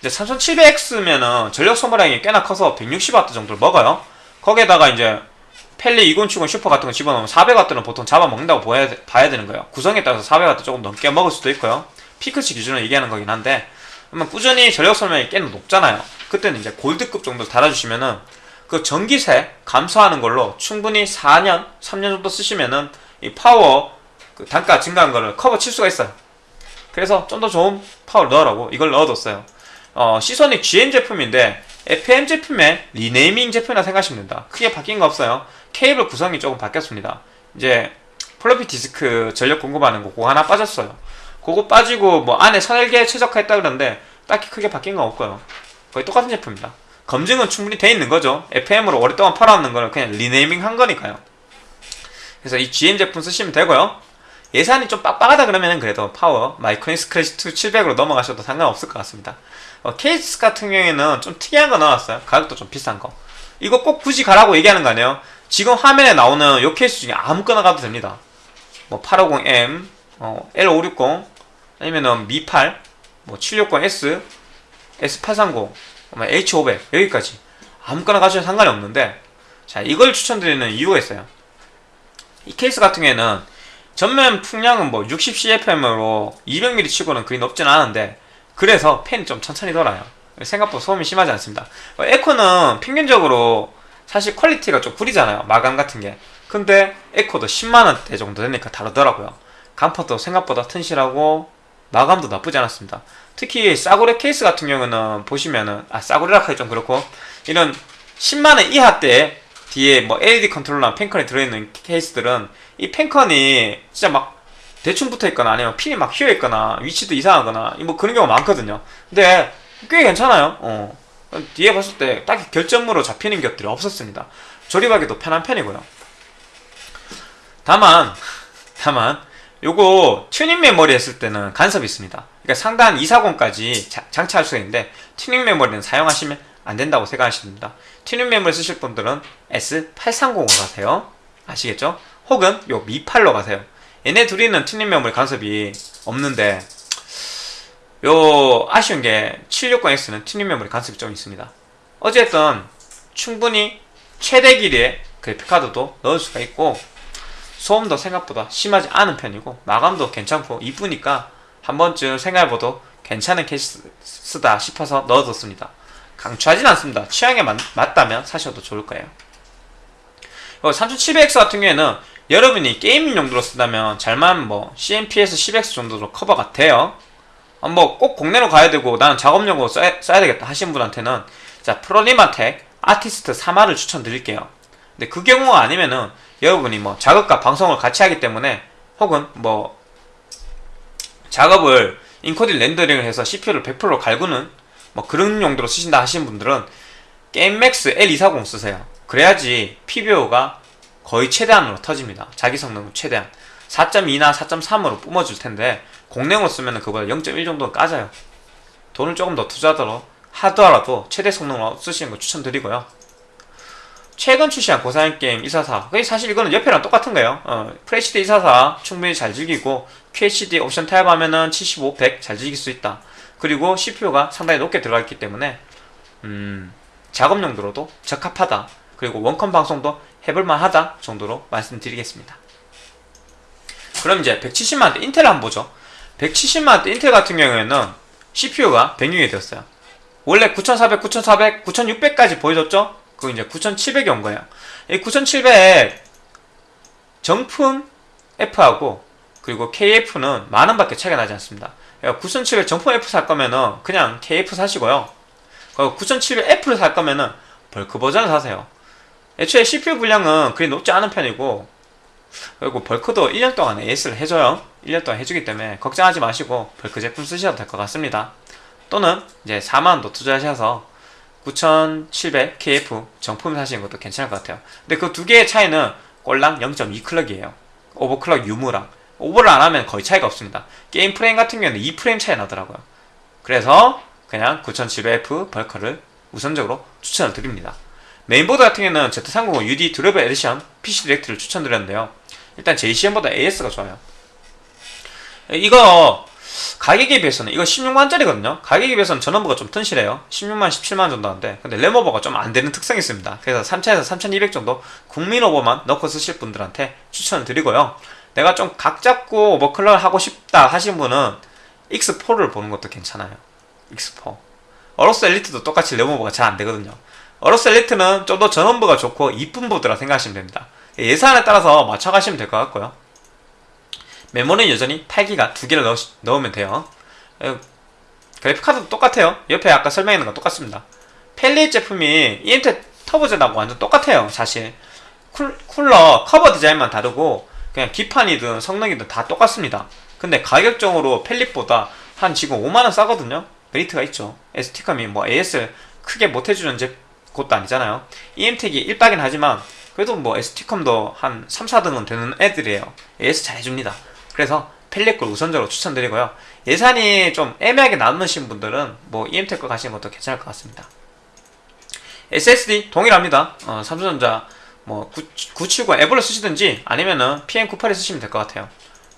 이제 3700X면은 전력 소모량이 꽤나 커서 160W 정도를 먹어요. 거기에다가 이제 펠릿 2070 슈퍼 같은 거 집어넣으면 400W는 보통 잡아먹는다고 봐야, 봐야 되는 거예요. 구성에 따라서 400W 조금 넘게 먹을 수도 있고요. 피크치 기준으로 얘기하는 거긴 한데 그러면 꾸준히 전력 소모량이 꽤나 높잖아요. 그때는 이제 골드급 정도 달아주시면은 그 전기세 감소하는 걸로 충분히 4년, 3년 정도 쓰시면은 이 파워 그 단가 증가한 거를 커버 칠 수가 있어요. 그래서 좀 더 좋은 파워를 넣으라고 이걸 넣어뒀어요. 어, 시소닉 GN 제품인데 FM 제품의 renaming 제품이라 생각하시면 된다. 크게 바뀐 거 없어요. 케이블 구성이 조금 바뀌었습니다. 이제 플로피 디스크 전력 공급하는 거 그거 하나 빠졌어요. 그거 빠지고 뭐 안에 설계 최적화했다 그러는데 딱히 크게 바뀐 건 없고요. 거의 똑같은 제품입니다. 검증은 충분히 돼 있는 거죠. FM으로 오랫동안 팔아왔는 거는 그냥 renaming 한 거니까요. 그래서 이 GN 제품 쓰시면 되고요. 예산이 좀 빡빡하다 그러면 그래도 파워 마이크로닉스 클래식2 700으로 넘어가셔도 상관없을 것 같습니다. 어, 케이스 같은 경우에는 좀 특이한 거 나왔어요. 가격도 좀 비싼 거. 이거 꼭 굳이 가라고 얘기하는 거 아니에요? 지금 화면에 나오는 요 케이스 중에 아무거나 가도 됩니다. 뭐 850M, 어, L560, 아니면은 Mi8, 뭐 760S, S830, 뭐 H500 여기까지 아무거나 가셔도 상관이 없는데 자 이걸 추천드리는 이유가 있어요. 이 케이스 같은 경우에는 전면 풍량은 뭐 60cfm으로 200mm 치고는 그리 높진 않은데 그래서 팬이 좀 천천히 돌아요. 생각보다 소음이 심하지 않습니다. 어, 앱코는 평균적으로 사실 퀄리티가 좀 구리잖아요. 마감 같은 게. 근데 앱코도 10만원대 정도 되니까 다르더라고요. 강판도 생각보다 튼실하고 마감도 나쁘지 않았습니다. 특히 싸구려 케이스 같은 경우는 보시면은 아 싸구려라 하기 좀 그렇고 이런 10만원 이하대 뒤에 뭐 LED 컨트롤러나 팬컨이 들어있는 케이스들은 이 펜컨이 진짜 막 대충 붙어 있거나 아니면 핀이 막 휘어 있거나 위치도 이상하거나 뭐 그런 경우가 많거든요. 근데 꽤 괜찮아요. 어. 뒤에 봤을 때 딱히 결점으로 잡히는 것들이 없었습니다. 조립하기도 편한 편이고요. 다만 다만 요거 튜닝 메모리 했을 때는 간섭이 있습니다. 그러니까 상단 240까지 자, 장착할 수가 있는데 튜닝 메모리는 사용하시면 안 된다고 생각하시면 됩니다. 튜닝 메모리 쓰실 분들은 S830으로 가세요. 아시겠죠? 혹은 요 Mi8로 가세요. 얘네 둘이는 튜닝 메모리 간섭이 없는데 요 아쉬운 게 760X는 튜닝 메모리 간섭이 좀 있습니다. 어쨌든 충분히 최대 길이의 그래픽카드도 넣을 수가 있고 소음도 생각보다 심하지 않은 편이고 마감도 괜찮고 이쁘니까 한 번쯤 생각해봐도 괜찮은 케이스다 싶어서 넣어뒀습니다. 강추하진 않습니다. 취향에 맞, 맞다면 사셔도 좋을 거예요. 3700X 같은 경우에는 여러분이 게이밍 용도로 쓴다면 잘만 뭐 CMPS 10X 정도로 커버가 돼요. 어, 뭐꼭 국내로 가야 되고 나는 작업용으로 써야, 써야 되겠다 하신 분한테는 자 프로리마텍 아티스트 3를 추천드릴게요. 근데 그 경우가 아니면은 여러분이 뭐 작업과 방송을 같이 하기 때문에 혹은 뭐 작업을 인코딩 렌더링을 해서 CPU를 100% 갈구는 뭐 그런 용도로 쓰신다 하시는 분들은 게임맥스 L240 쓰세요. 그래야지 PBO가 거의 최대한으로 터집니다. 자기 성능은 최대한. 4.2나 4.3으로 뿜어줄 텐데 공랭으로 쓰면 그보다 0.1 정도는 까져요. 돈을 조금 더 투자하더라도 하더라도 최대 성능으로 쓰시는 거 추천드리고요. 최근 출시한 고사양 게임 244 사실 이거는 옆에랑 똑같은 거예요 어, FHD 244 충분히 잘 즐기고 QHD 옵션 타협하면 은 75, 100 잘 즐길 수 있다 그리고 CPU가 상당히 높게 들어가 있기 때문에 음, 작업 용도로도 적합하다 그리고 원컴 방송도 해볼만 하다 정도로 말씀드리겠습니다 그럼 이제 170만원대 인텔 한번 보죠 170만원대 인텔 같은 경우에는 CPU가 변경이 되었어요 원래 9400, 9400, 9600까지 보여줬죠 그 이제 9700이 온 거예요. 이 9700 정품 F하고 그리고 KF는 만 원밖에 차이가 나지 않습니다. 9700 정품 F 살 거면은 그냥 KF 사시고요. 9700F를 살 거면은 벌크 버전을 사세요. 애초에 CPU 불량은 그리 높지 않은 편이고 그리고 벌크도 1년 동안 AS를 해줘요. 1년 동안 해주기 때문에 걱정하지 마시고 벌크 제품 쓰셔도 될 것 같습니다. 또는 이제 4만원도 투자하셔서 9700KF 정품 사시는 것도 괜찮을 것 같아요. 근데 그 두 개의 차이는 꼴랑 0.2 클럭이에요. 오버클럭 유무랑. 오버를 안 하면 거의 차이가 없습니다. 게임 프레임 같은 경우는 2프레임 차이 나더라고요. 그래서 그냥 9700F 벌크를 우선적으로 추천을 드립니다. 메인보드 같은 경우는 Z390 UD Durable Edition PC 디렉트를 추천드렸는데요. 일단 제이씨현보다 AS가 좋아요. 이거 가격에 비해서는 이거 16만짜리거든요. 가격에 비해서는 전원부가 좀 튼실해요. 16만 17만 정도 하는데 근데 램오버가 좀 안되는 특성이 있습니다. 그래서 3000에서 3200 정도 국민 오버만 넣고 쓰실 분들한테 추천을 드리고요. 내가 좀 각 잡고 오버클럭을 하고 싶다 하신 분은 X4를 보는 것도 괜찮아요. X4 어로스 엘리트도 똑같이 램오버가 잘 안되거든요 AORUS Elite는 좀 더 전원부가 좋고 이쁜 보드라 생각하시면 됩니다 예산에 따라서 맞춰가시면 될 것 같고요 메모리는 여전히 8기가 두 개를 넣으, 면 돼요. 그래픽카드도 똑같아요. 옆에 아까 설명했는 거 똑같습니다. 펠리 제품이 EMT 터보젠하고 완전 똑같아요. 사실 쿨, 쿨러 커버 디자인만 다르고 그냥 기판이든 성능이든 다 똑같습니다. 근데 가격적으로 펠릿보다 한 지금 5만원 싸거든요. 메리트가 있죠. ST컴이 뭐 AS 크게 못해주는 곳도 아니잖아요. EM택이 1박긴 하지만 그래도 뭐 ST컴도 한 3, 4등은 되는 애들이에요. AS 잘해줍니다. 그래서 펠리걸 우선적으로 추천드리고요. 예산이 좀 애매하게 남으신 분들은 뭐 EMTEC 가시는 것도 괜찮을 것 같습니다. SSD 동일합니다. 어, 삼성전자 뭐 970 EVO를 쓰시든지 아니면은 PM98을 쓰시면 될 것 같아요.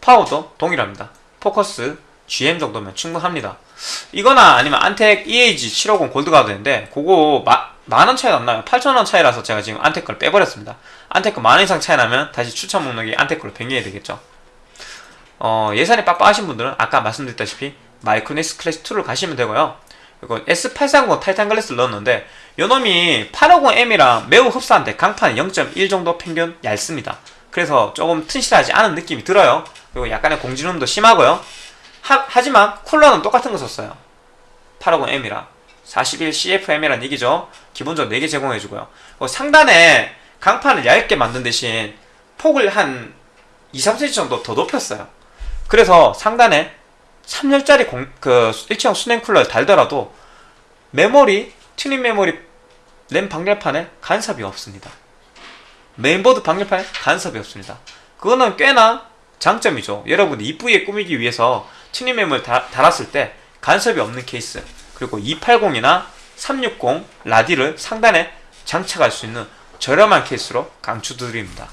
파워도 동일합니다. FOCUS GM 정도면 충분합니다. 이거나 아니면 안텍 EAG 750 골드가 되는데 그거 만원 차이가 안 나요. 8천원 차이라서 제가 지금 걸 빼버렸습니다. 거 만원 이상 차이 나면 다시 추천 목록에 Antec 걸로 변경해야 되겠죠. 어, 예산이 빡빡하신 분들은 아까 말씀드렸다시피 Micronics Classic 2를 가시면 되고요. 그리고 S830 Titan Glass를 넣었는데 요놈이 850M이랑 매우 흡사한데 강판 0.1 정도 평균 얇습니다. 그래서 조금 튼실하지 않은 느낌이 들어요. 그리고 약간의 공진음도 심하고요. 하, 지만 쿨러는 똑같은 거 썼어요. 850M이랑 41CFM이란 얘기죠. 기본적으로 4개 제공해주고요. 상단에 강판을 얇게 만든 대신 폭을 한 2, 3cm 정도 더 높였어요. 그래서 상단에 3열짜리 공, 그 일체형 수냉 쿨러를 달더라도 메모리, 튜닝 메모리 램 방열판에 간섭이 없습니다. 메인보드 방열판에 간섭이 없습니다. 그거는 꽤나 장점이죠. 여러분이 이쁘게 꾸미기 위해서 튜닝 메모리를 다, 달았을 때 간섭이 없는 케이스 그리고 280이나 360 라디를 상단에 장착할 수 있는 저렴한 케이스로 강추드립니다.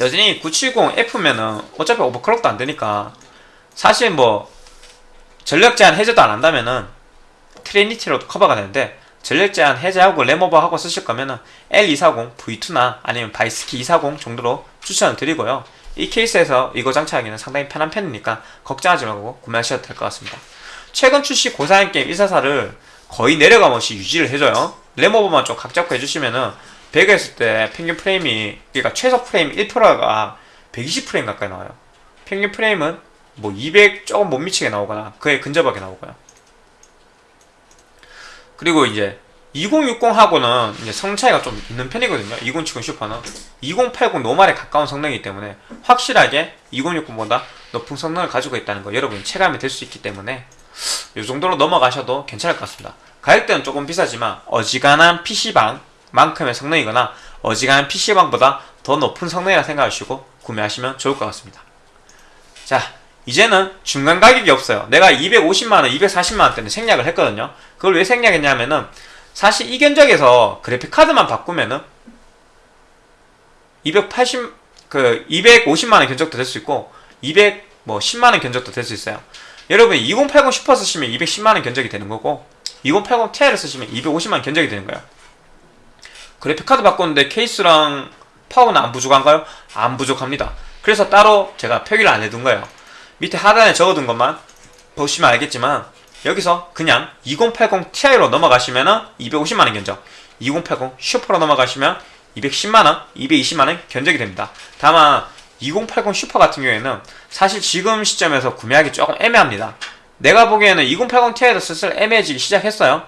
여전히 9700F면은 어차피 오버클럭도 안 되니까 사실 뭐 전력 제한 해제도 안 한다면은 Trinity로도 커버가 되는데 전력 제한 해제하고 램오버하고 쓰실 거면은 L240 V2나 아니면 Bykski 240 정도로 추천을 드리고요. 이 케이스에서 이거 장착하기는 상당히 편한 편이니까 걱정하지 말고 구매하셔도 될 것 같습니다. 최근 출시 고사양 게임 144를 거의 내려감 없이 유지를 해줘요. 램오버만 좀 각 잡고 해주시면은 배그 했을 때 평균 프레임이 그러니까 최소 프레임 1%가 120프레임 가까이 나와요. 평균 프레임은 뭐 200 조금 못 미치게 나오거나 그에 근접하게 나오고요. 그리고 이제 2060하고는 이제 성능 차이가 좀 있는 편이거든요. 2070 슈퍼는 2080 노말에 가까운 성능이기 때문에 확실하게 2060보다 높은 성능을 가지고 있다는 거 여러분이 체감이 될 수 있기 때문에 이 정도로 넘어가셔도 괜찮을 것 같습니다. 가격대는 조금 비싸지만 어지간한 PC방만큼의 성능이거나 어지간한 PC방보다 더 높은 성능이라 생각하시고 구매하시면 좋을 것 같습니다. 자, 이제는 중간 가격이 없어요. 내가 250만원, 240만원대는 생략을 했거든요. 그걸 왜 생략했냐면은 사실 이 견적에서 그래픽 카드만 바꾸면은 280, 그 250만원 견적도 될 수 있고 200, 뭐 10만원 견적도 될 수 있어요. 여러분이 2080 슈퍼 쓰시면 210만원 견적이 되는 거고 2080 Ti를 쓰시면 250만원 견적이 되는 거예요. 그래픽 카드 바꿨는데 케이스랑 파워는 안 부족한가요? 안 부족합니다. 그래서 따로 제가 표기를 안 해둔 거예요. 밑에 하단에 적어둔 것만 보시면 알겠지만 여기서 그냥 2080 Ti로 넘어가시면은 250만원 견적 2080 슈퍼로 넘어가시면 210만원, 220만원 견적이 됩니다. 다만 2080 슈퍼 같은 경우에는 사실 지금 시점에서 구매하기 조금 애매합니다. 내가 보기에는 2080 Ti에도 슬슬 애매해지기 시작했어요.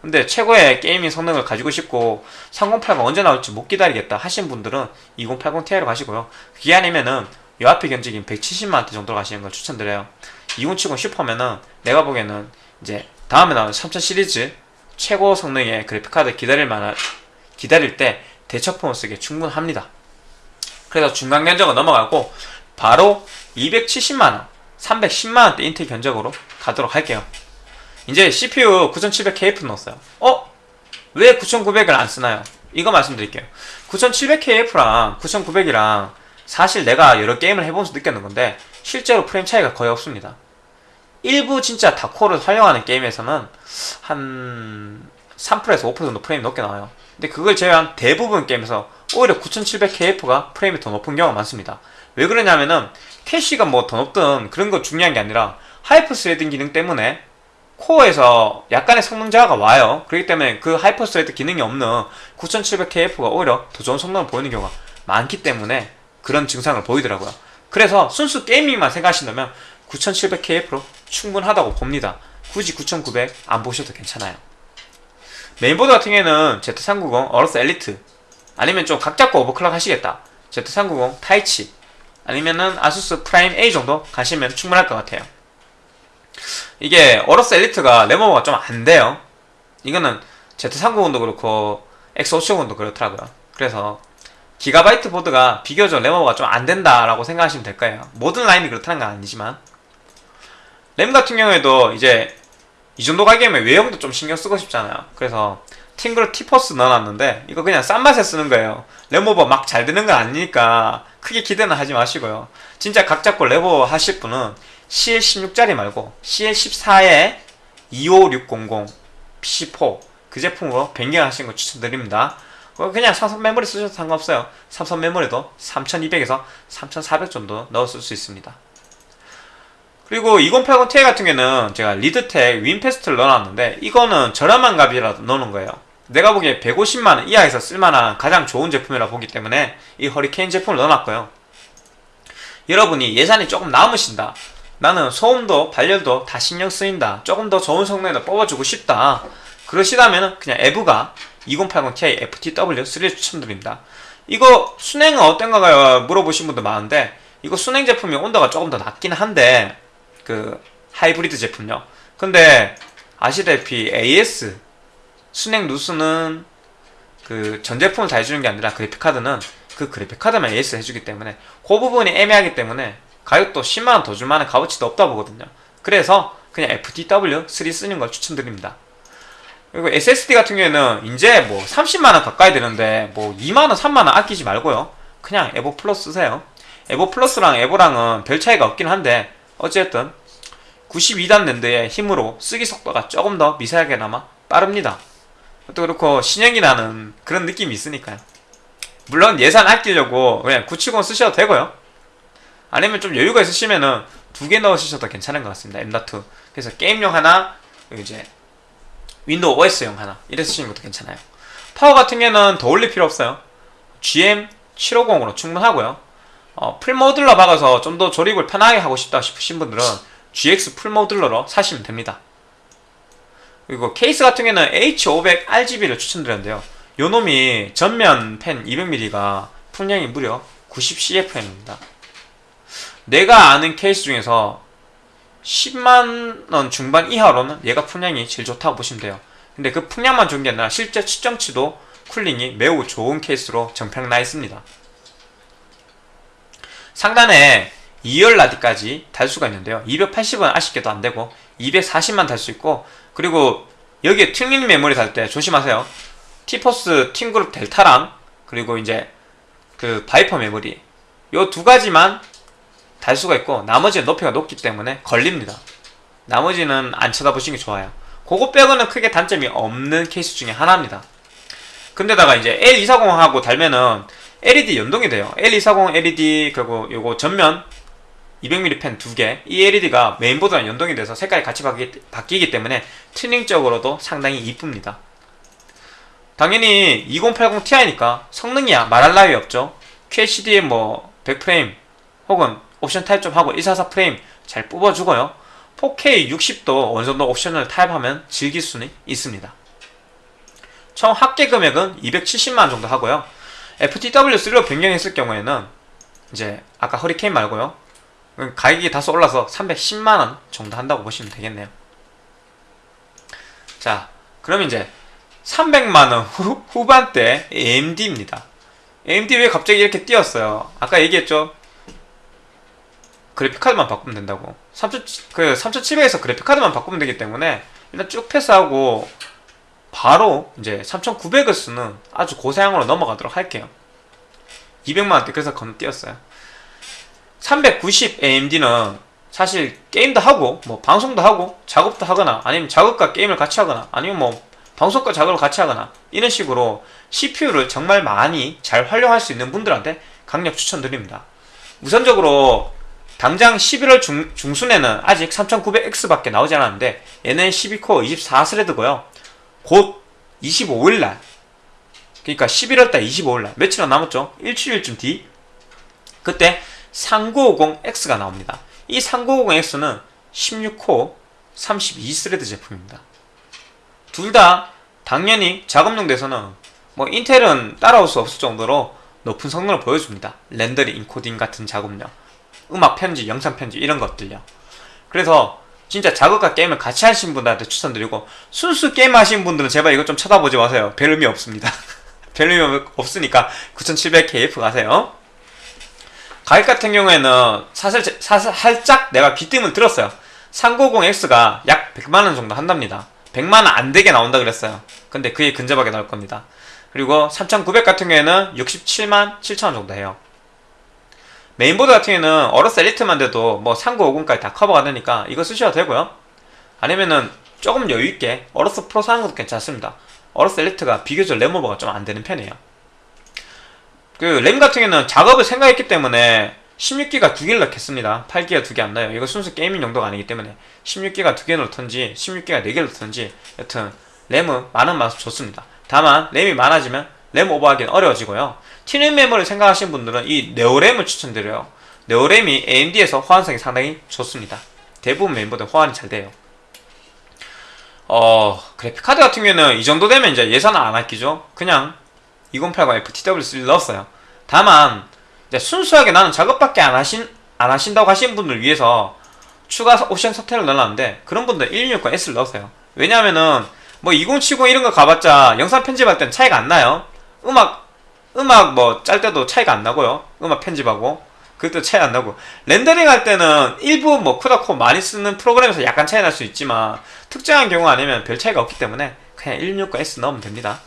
근데 최고의 게이밍 성능을 가지고 싶고 3080 언제 나올지 못 기다리겠다 하신 분들은 2080 Ti로 가시고요. 그게 아니면은 요 앞에 견적인 170만원대 정도로 가시는 걸 추천드려요. 2070 슈퍼면은 내가 보기에는 이제 다음에 나오는 3000 시리즈 최고 성능의 그래픽카드 기다릴 만한 기다릴 때 대처폰을 쓰기에 충분합니다. 그래서 중간 견적은 넘어가고 바로 270만원, 310만원대 인텔 견적으로 가도록 할게요. 이제 CPU 9700KF 넣었어요. 어? 왜 9900을 안 쓰나요? 이거 말씀드릴게요. 9700KF랑 9900이랑 사실 내가 여러 게임을 해보면서 느꼈는 건데 실제로 프레임 차이가 거의 없습니다. 일부 진짜 다코를 활용하는 게임에서는 한 3%에서 5% 정도 프레임이 높게 나와요. 근데 그걸 제외한 대부분 게임에서 오히려 9700KF가 프레임이 더 높은 경우가 많습니다. 왜 그러냐면은 캐시가 뭐 더 높든 그런 거 중요한 게 아니라 hyper threading 기능 때문에 코어에서 약간의 성능 저하가 와요. 그렇기 때문에 그 hyper thread 기능이 없는 9700KF가 오히려 더 좋은 성능을 보이는 경우가 많기 때문에 그런 증상을 보이더라고요. 그래서 순수 게이밍만 생각하신다면 9700KF로 충분하다고 봅니다. 굳이 9900 안 보셔도 괜찮아요. 메인보드 같은 경우에는 Z390 AORUS Elite 아니면 좀 각 잡고 오버클럭 하시겠다. Z390 Taichi 아니면은 ASUS Prime A 정도 가시면 충분할 것 같아요. 이게 AORUS Elite가 램오버가 좀 안 돼요. 이거는 Z390도 그렇고 X570도 그렇더라고요. 그래서 기가바이트 보드가 비교적 램오버가 좀 안 된다라고 생각하시면 될 거예요. 모든 라인이 그렇다는 건 아니지만 램 같은 경우에도 이제 이 정도 가격이면 외형도 좀 신경 쓰고 싶잖아요. 그래서 TeamGroup T-Force 넣어놨는데 이거 그냥 싼 맛에 쓰는 거예요. 램오버 막 잘 되는 건 아니니까 크게 기대는 하지 마시고요. 진짜 각 잡고 램오버 하실 분은 CL16짜리 말고 CL14에 25600 PC4 그 제품으로 변경하시는 거 추천드립니다. 그냥 삼성 메모리 쓰셔도 상관없어요. 삼성 메모리도 3200에서 3400 정도 넣었을 수 있습니다. 그리고 2080 Ti 같은 경우는 제가 Leadtek WinFast를 넣어놨는데 이거는 저렴한 값이라도 넣는 거예요. 내가 보기에 150만원 이하에서 쓸만한 가장 좋은 제품이라 보기 때문에 이 허리케인 제품을 넣어놨고요. 여러분이 예산이 조금 남으신다. 나는 소음도 발열도 다 신경 쓰인다. 조금 더 좋은 성능을 뽑아주고 싶다. 그러시다면 그냥 에브가 2080 Ti FTW3 추천드립니다. 이거 순행은 어떤가요? 물어보신 분도 많은데 이거 순행 제품이 온도가 조금 더 낮긴 한데 그 하이브리드 제품요. 근데 아시다시피 AS 순행 누수는 그 전 제품을 다 해주는 게 아니라 그래픽 카드는 그 그래픽 카드만 AS 해주기 때문에 그 부분이 애매하기 때문에 가격도 10만원 더 줄 만한 값어치도 없다 보거든요. 그래서 그냥 FTW3 쓰는 걸 추천드립니다. 그리고 SSD 같은 경우에는 이제 뭐 30만원 가까이 되는데 뭐 2만원 3만원 아끼지 말고요. 그냥 에보 플러스 쓰세요. 에보 플러스랑 에보랑은 별 차이가 없긴 한데 어쨌든 92단 NAND의 힘으로 쓰기 속도가 조금 더 미세하게나마 빠릅니다. 또 그렇고 신형이 나는 그런 느낌이 있으니까요. 물론 예산 아끼려고 그냥 970 쓰셔도 되고요. 아니면 좀 여유가 있으시면은 두 개 넣으셔도 괜찮은 것 같습니다. M.2 그래서 게임용 하나 이제 윈도우 OS용 하나 이래 쓰시는 것도 괜찮아요. 파워 같은 경우는 더 올릴 필요 없어요. GM 750으로 충분하고요 어, 풀모듈러 박아서 좀 더 조립을 편하게 하고 싶다 싶으신 분들은 GX 풀모듈러로 사시면 됩니다. 그리고 케이스 같은 경우는 H500 RGB를 추천드렸는데요. 요 놈이 전면 펜 200mm가 풍량이 무려 90CFM입니다. 내가 아는 케이스 중에서 10만원 중반 이하로는 얘가 풍량이 제일 좋다고 보시면 돼요. 근데 그 풍량만 좋은 게 아니라 실제 측정치도 쿨링이 매우 좋은 케이스로 정평 나 있습니다 상단에 2열 라디까지 달 수가 있는데요. 280은 아쉽게도 안되고 240만 달 수 있고 그리고 여기에 튜닝 메모리 달 때 조심하세요. T-Force TeamGroup Delta랑 그리고 이제 그 Viper 메모리. 요 두 가지만 달 수가 있고 나머지는 높이가 높기 때문에 걸립니다. 나머지는 안 쳐다보시는 게 좋아요. 그거 빼고는 크게 단점이 없는 케이스 중에 하나입니다. 거기다가 이제 L240하고 달면은 LED 연동이 돼요. L240 LED 그리고 요거 전면 200mm 팬 두 개. 이 LED가 메인보드랑 연동이 돼서 색깔이 같이 바뀌, 기 때문에 튜닝적으로도 상당히 이쁩니다. 당연히 2080 Ti니까 성능이야. 말할 나위 없죠. QHD에 뭐 100프레임 혹은 옵션 타협 좀 하고 144 프레임 잘 뽑아주고요. 4K 60도 어느 정도 옵션을 타입하면 즐길 수는 있습니다. 총 합계 금액은 270만원 정도 하고요 FTW3로 변경했을 경우에는 이제 아까 허리케인 말고요. 가격이 다소 올라서 310만원 정도 한다고 보시면 되겠네요. 자 그럼 이제 300만원 후, 후반대 AMD입니다. AMD 왜 갑자기 이렇게 뛰었어요? 아까 얘기했죠? 그래픽카드만 바꾸면 된다고. 3700, 그 3700에서 그래픽카드만 바꾸면 되기 때문에 일단 쭉 패스하고 바로 이제 3900을 쓰는 아주 고사양으로 넘어가도록 할게요. 200만원대 그래서 건너뛰었어요. 390 AMD는 사실 게임도 하고 뭐 방송도 하고 작업도 하거나 아니면 작업과 게임을 같이 하거나 아니면 뭐 방송과 작업을 같이 하거나 이런 식으로 CPU를 정말 많이 잘 활용할 수 있는 분들한테 강력 추천드립니다. 우선적으로 당장 11월 중, 중순에는 아직 3900X 밖에 나오지 않았는데 얘는 12코어 24 thread고요 곧 25일날. 그러니까 11월달 25일날. 며칠 안 남았죠? 일주일쯤 뒤. 그때 3950X가 나옵니다. 이 3950X는 16코어 32 thread 제품입니다. 둘 다 당연히 작업용 돼서는 뭐 인텔은 따라올 수 없을 정도로 높은 성능을 보여줍니다. 렌더링, 인코딩 같은 작업용. 음악 편지, 영상 편지 이런 것들요. 그래서 진짜 작업과 게임을 같이 하신 분들한테 추천드리고 순수 게임 하시는 분들은 제발 이거 좀 쳐다보지 마세요. 별 의미 없습니다. 별 의미 없으니까 9700KF 가세요. 가격 같은 경우에는 사실, 사실 살짝 내가 귀뜸을 들었어요. 390X가 약 100만원 정도 한답니다. 100만원 안되게 나온다 그랬어요. 근데 그에 근접하게 나올 겁니다. 그리고 3900 같은 경우에는 67만 7천원 정도 해요 메인보드 같은 경우에는 AORUS Elite만 돼도 뭐 3950까지 다 커버가 되니까 이거 쓰셔도 되고요. 아니면은 조금 여유있게 AORUS Pro 사는 것도 괜찮습니다. AORUS Elite가 비교적 램 오버가 좀 안되는 편이에요. 그 램 같은 경우에는 작업을 생각했기 때문에 16기가 두 개를 넣겠습니다. 8기가 두 개 안 넣어요. 이거 순수 게이밍 용도가 아니기 때문에 16기가 두 개 넣던지 16기가 네 개를 넣던지 여튼 램은 많으면은 좋습니다. 다만 램이 많아지면 램 오버하기는 어려워지고요 튜닝 메모리 생각하시는 분들은 이 Neo램을 추천드려요. Neo램이 AMD에서 호환성이 상당히 좋습니다. 대부분 메모리들 호환이 잘 돼요. 어 그래픽카드 같은 경우에는 이 정도 되면 이제 예산을 안 아끼죠. 그냥 2080 FTW3 넣었어요. 다만 순수하게 나는 작업밖에 안 하신 안 하신다고 하시는 분들 위해서 추가 옵션 서태를 넣어놨는데 그런 분들 1 6 6 s 를 넣으세요. 왜냐하면은 뭐2070 이런 거 가봤자 영상 편집할 땐 차이가 안 나요. 음악 음악 뭐 짤 때도 차이가 안 나고요. 음악 편집하고 그것도 차이 안 나고 렌더링 할 때는 일부 뭐 쿠다코 많이 쓰는 프로그램에서 약간 차이 날 수 있지만 특정한 경우 아니면 별 차이가 없기 때문에 그냥 169S 넣으면 됩니다.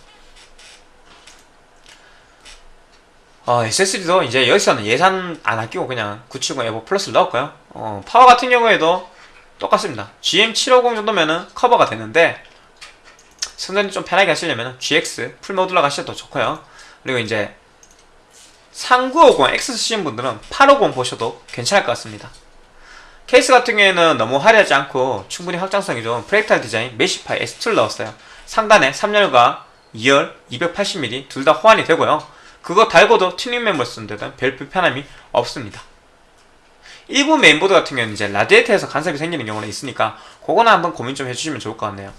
어, SSD도 이제 여기서는 예산 안 아끼고 그냥 970 EVO Plus를 넣었고요. 어, 파워 같은 경우에도 똑같습니다. GM750 정도면은 커버가 되는데 선생님 좀 편하게 하시려면 GX full modular 가셔도 좋고요. 그리고 이제 3950 X 쓰시는 분들은 850 보셔도 괜찮을 것 같습니다. 케이스 같은 경우에는 너무 화려하지 않고 충분히 확장성이 좋은 Fractal Design Meshify S2를 넣었어요. 상단에 3열과 2열 280mm 둘 다 호환이 되고요. 그거 달고도 튜닝 메모리 쓰는 데는 별 불편함이 없습니다. 일부 메인보드 같은 경우는 이제 라디에이터에서 간섭이 생기는 경우는 있으니까 그거는 한번 고민 좀 해주시면 좋을 것 같네요.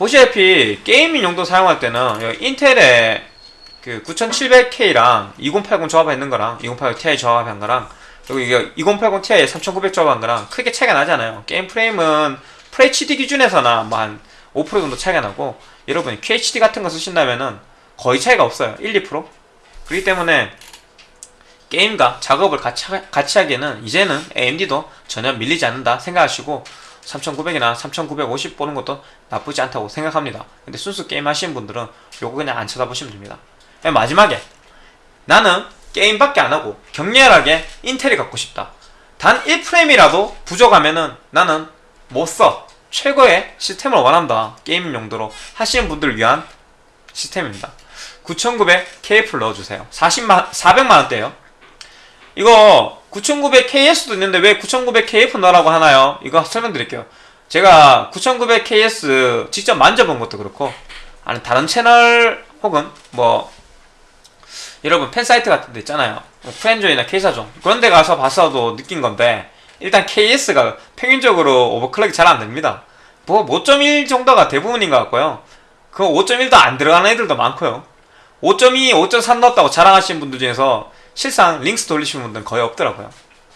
보시다시피 게이밍 용도 사용할 때는 인텔의 그 9700K랑 2080 조합해 있는 거랑 2080 Ti 조합한 거랑 그리고 이게 2080 Ti에 3900 조합한 거랑 크게 차이가 나잖아요. 게임 프레임은 FHD 기준에서나 뭐 한 5% 정도 차이가 나고 여러분이 QHD 같은 거 쓰신다면은 거의 차이가 없어요. 1, 2%. 그렇기 때문에 게임과 작업을 같이, 같이 하기에는 이제는 AMD도 전혀 밀리지 않는다 생각하시고 3900이나 3950 보는 것도 나쁘지 않다고 생각합니다. 근데 순수 게임 하시는 분들은 요거 그냥 안 쳐다보시면 됩니다. 마지막에 나는 게임밖에 안 하고 격렬하게 인텔이 갖고 싶다. 단 1프레임이라도 부족하면은 나는 못 써. 최고의 시스템을 원한다. 게임 용도로 하시는 분들을 위한 시스템입니다. 9900 KF를 넣어주세요. 40만, 400만원대요. 이거 9900 KS도 있는데 왜 9900 KF 넣으라고 하나요? 이거 설명드릴게요. 제가 9900 KS 직접 만져본 것도 그렇고, 아니, 다른 채널 혹은 뭐, 여러분 팬사이트 같은 데 있잖아요. 뭐 쿨엔조이나 퀘이사존. 그런 데 가서 봤어도 느낀 건데, 일단 KS가 평균적으로 overclock이 잘 안 됩니다. 뭐 5.1 정도가 대부분인 것 같고요. 그 5.1도 안 들어가는 애들도 많고요. 5.2, 5.3 넣었다고 자랑하시는 분들 중에서 실상 LinX 돌리시는 분들은 거의 없더라고요.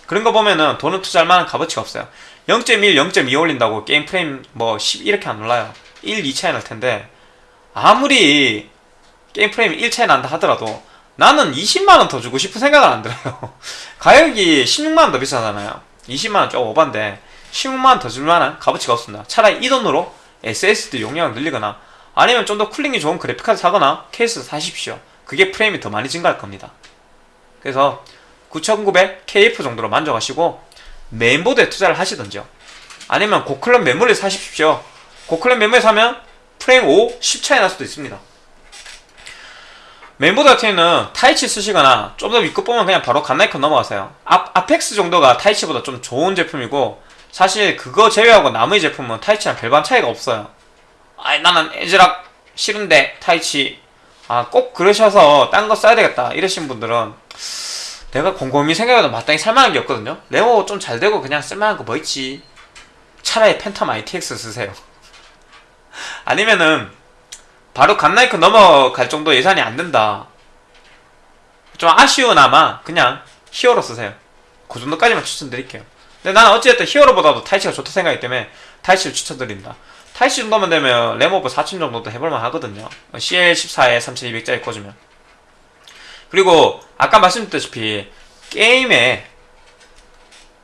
그런 거 보면은 돈을 투자할 만한 값어치가 없어요. 0.1, 0.2 올린다고 게임 프레임 뭐 10 이렇게 안 올라요. 1, 2 차이 날 텐데 아무리 게임 프레임이 1 차이 난다 하더라도 나는 20만원 더 주고 싶은 생각은 안 들어요. 가격이 16만원 더 비싸잖아요. 20만원 조금 오반데 16만원 더 줄만한 값어치가 없습니다. 차라리 이 돈으로 SSD 용량을 늘리거나 아니면 좀 더 cooling이 좋은 그래픽카드 사거나 케이스 사십시오. 그게 프레임이 더 많이 증가할 겁니다. 그래서 9900 KF 정도로 만족하시고 메인보드에 투자를 하시던지요. 아니면 고clock 메모리 사십시오. 고clock 메모리 사면 프레임 5, 10 차이 날 수도 있습니다. 메인보드 같은 경우는 Taichi 쓰시거나 좀더 윗급 보면 그냥 바로 갓나이컨 넘어가세요. 아, Apex 정도가 Taichi보다 좀 좋은 제품이고 사실 그거 제외하고 나머지 제품은 Taichi랑 별반 차이가 없어요. 아니 나는 ASRock 싫은데 Taichi 아 꼭 그러셔서 딴 거 써야 되겠다 이러신 분들은 내가 곰곰이 생각해도 마땅히 살만한 게 없거든요. 램오버 좀 잘 되고 그냥 쓸만한 거 뭐 있지? 차라리 Phantom ITX 쓰세요. 아니면은 바로 Godlike 넘어갈 정도 예산이 안 된다. 좀 아쉬우나마 그냥 Hero 쓰세요. 그 정도까지만 추천드릴게요. 근데 나는 어찌됐든 Hero보다도 Taichi가 좋다 생각이기 때문에 Taichi를 추천드립니다. Taichi 정도만 되면 램오버 4000 정도도 해볼만 하거든요. CL14에 3200짜리 꽂으면. 그리고 아까 말씀드렸다시피 게임의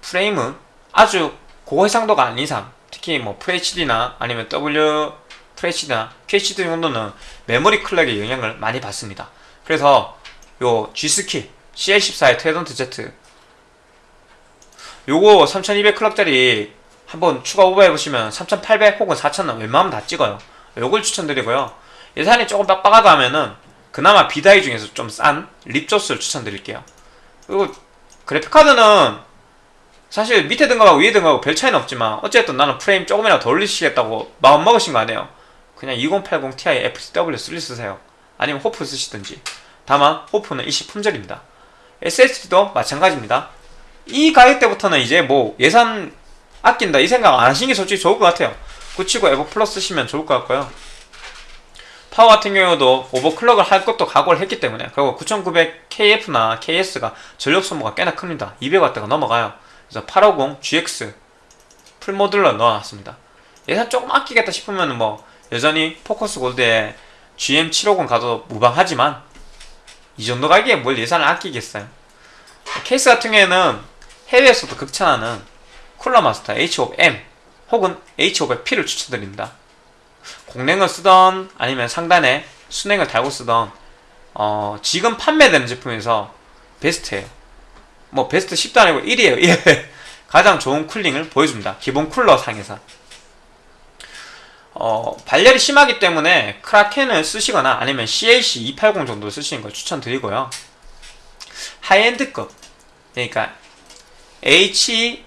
프레임은 아주 고해상도가 아닌 이상 특히 뭐 FHD나 아니면 W FHD나 QHD 정도는 메모리 클럭의 영향을 많이 받습니다. 그래서 요 G스키 CL14의 테던트 Z 요거 3200 클럭짜리 한번 추가 오버해보시면 3800 혹은 4000은 웬만하면 다 찍어요. 요걸 추천드리고요. 예산이 조금 빡빡하다 하면은 그나마 비다이 중에서 좀 싼 립조스를 추천드릴게요. 그리고 그래픽카드는 사실 밑에 등급하고 위에 등급하고 별 차이는 없지만 어쨌든 나는 프레임 조금이라도 더 올리시겠다고 마음 먹으신 거 아니에요. 그냥 2080 Ti FCW 3 쓰세요. 아니면 호프 쓰시든지. 다만 호프는 일시 품절입니다. SSD도 마찬가지입니다. 이 가격대부터는 이제 뭐 예산 아낀다 이 생각 안 하시는 게 솔직히 좋을 것 같아요. 970 EVO Plus 쓰시면 좋을 것 같고요. 파워 같은 경우도 overclock을 할 것도 각오를 했기 때문에 그리고 9900 KF나 KS가 전력 소모가 꽤나 큽니다. 200W가 넘어가요. 그래서 850 GX full modular 넣어놨습니다. 예산 조금 아끼겠다 싶으면 뭐 여전히 Focus Gold에 GM750 가도 무방하지만 이 정도 가격에 뭘 예산을 아끼겠어요. 케이스 같은 경우에는 해외에서도 극찬하는 Cooler Master H500M 혹은 H500P를 추천드립니다. 공랭을 쓰던 아니면 상단에 수랭을 달고 쓰던 어, 지금 판매되는 제품에서 베스트예요. 뭐 베스트 10도 아니고 1위에요. 1위. 가장 좋은 cooling을 보여줍니다. 기본 쿨러 상에서. 어, 발열이 심하기 때문에 Kraken을 쓰시거나 아니면 CLC 280 정도 쓰시는 걸 추천드리고요. high-end급 그러니까 H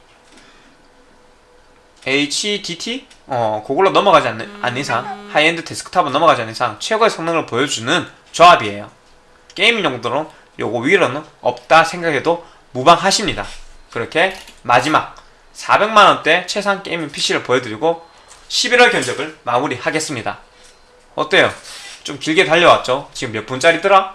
HEDT 어 그걸로 넘어가지 않는, 않는 이상 하이엔드 데스크탑은 넘어가지 않는 이상 최고의 성능을 보여주는 조합이에요. 게이밍 용도로 요거 위로는 없다 생각해도 무방하십니다. 그렇게 마지막 400만원대 최상 게이밍 PC를 보여드리고 11월 견적을 마무리하겠습니다. 어때요? 좀 길게 달려왔죠? 지금 몇 분짜리더라?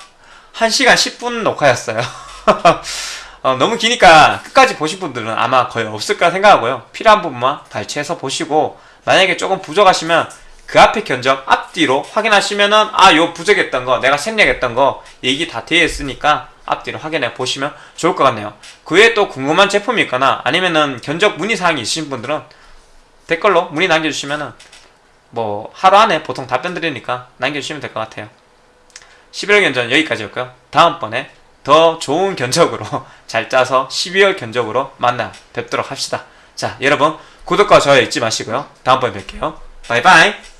1시간 10분 녹화였어요. 어, 너무 기니까 끝까지 보신 분들은 아마 거의 없을까 생각하고요. 필요한 부분만 발췌해서 보시고 만약에 조금 부족하시면 그 앞에 견적 앞뒤로 확인하시면은 아 요 부족했던 거 내가 생략했던 거 얘기 다 되어 있으니까 앞뒤로 확인해 보시면 좋을 것 같네요. 그 외에 또 궁금한 제품이 있거나 아니면은 견적 문의사항이 있으신 분들은 댓글로 문의 남겨주시면은 뭐 하루 안에 보통 답변 드리니까 남겨주시면 될 것 같아요. 11월 견적 여기까지였고요. 다음번에 더 좋은 견적으로 잘 짜서 12월 견적으로 만나 뵙도록 합시다. 자, 여러분 구독과 좋아요 잊지 마시고요. 다음번에 뵐게요. 바이바이.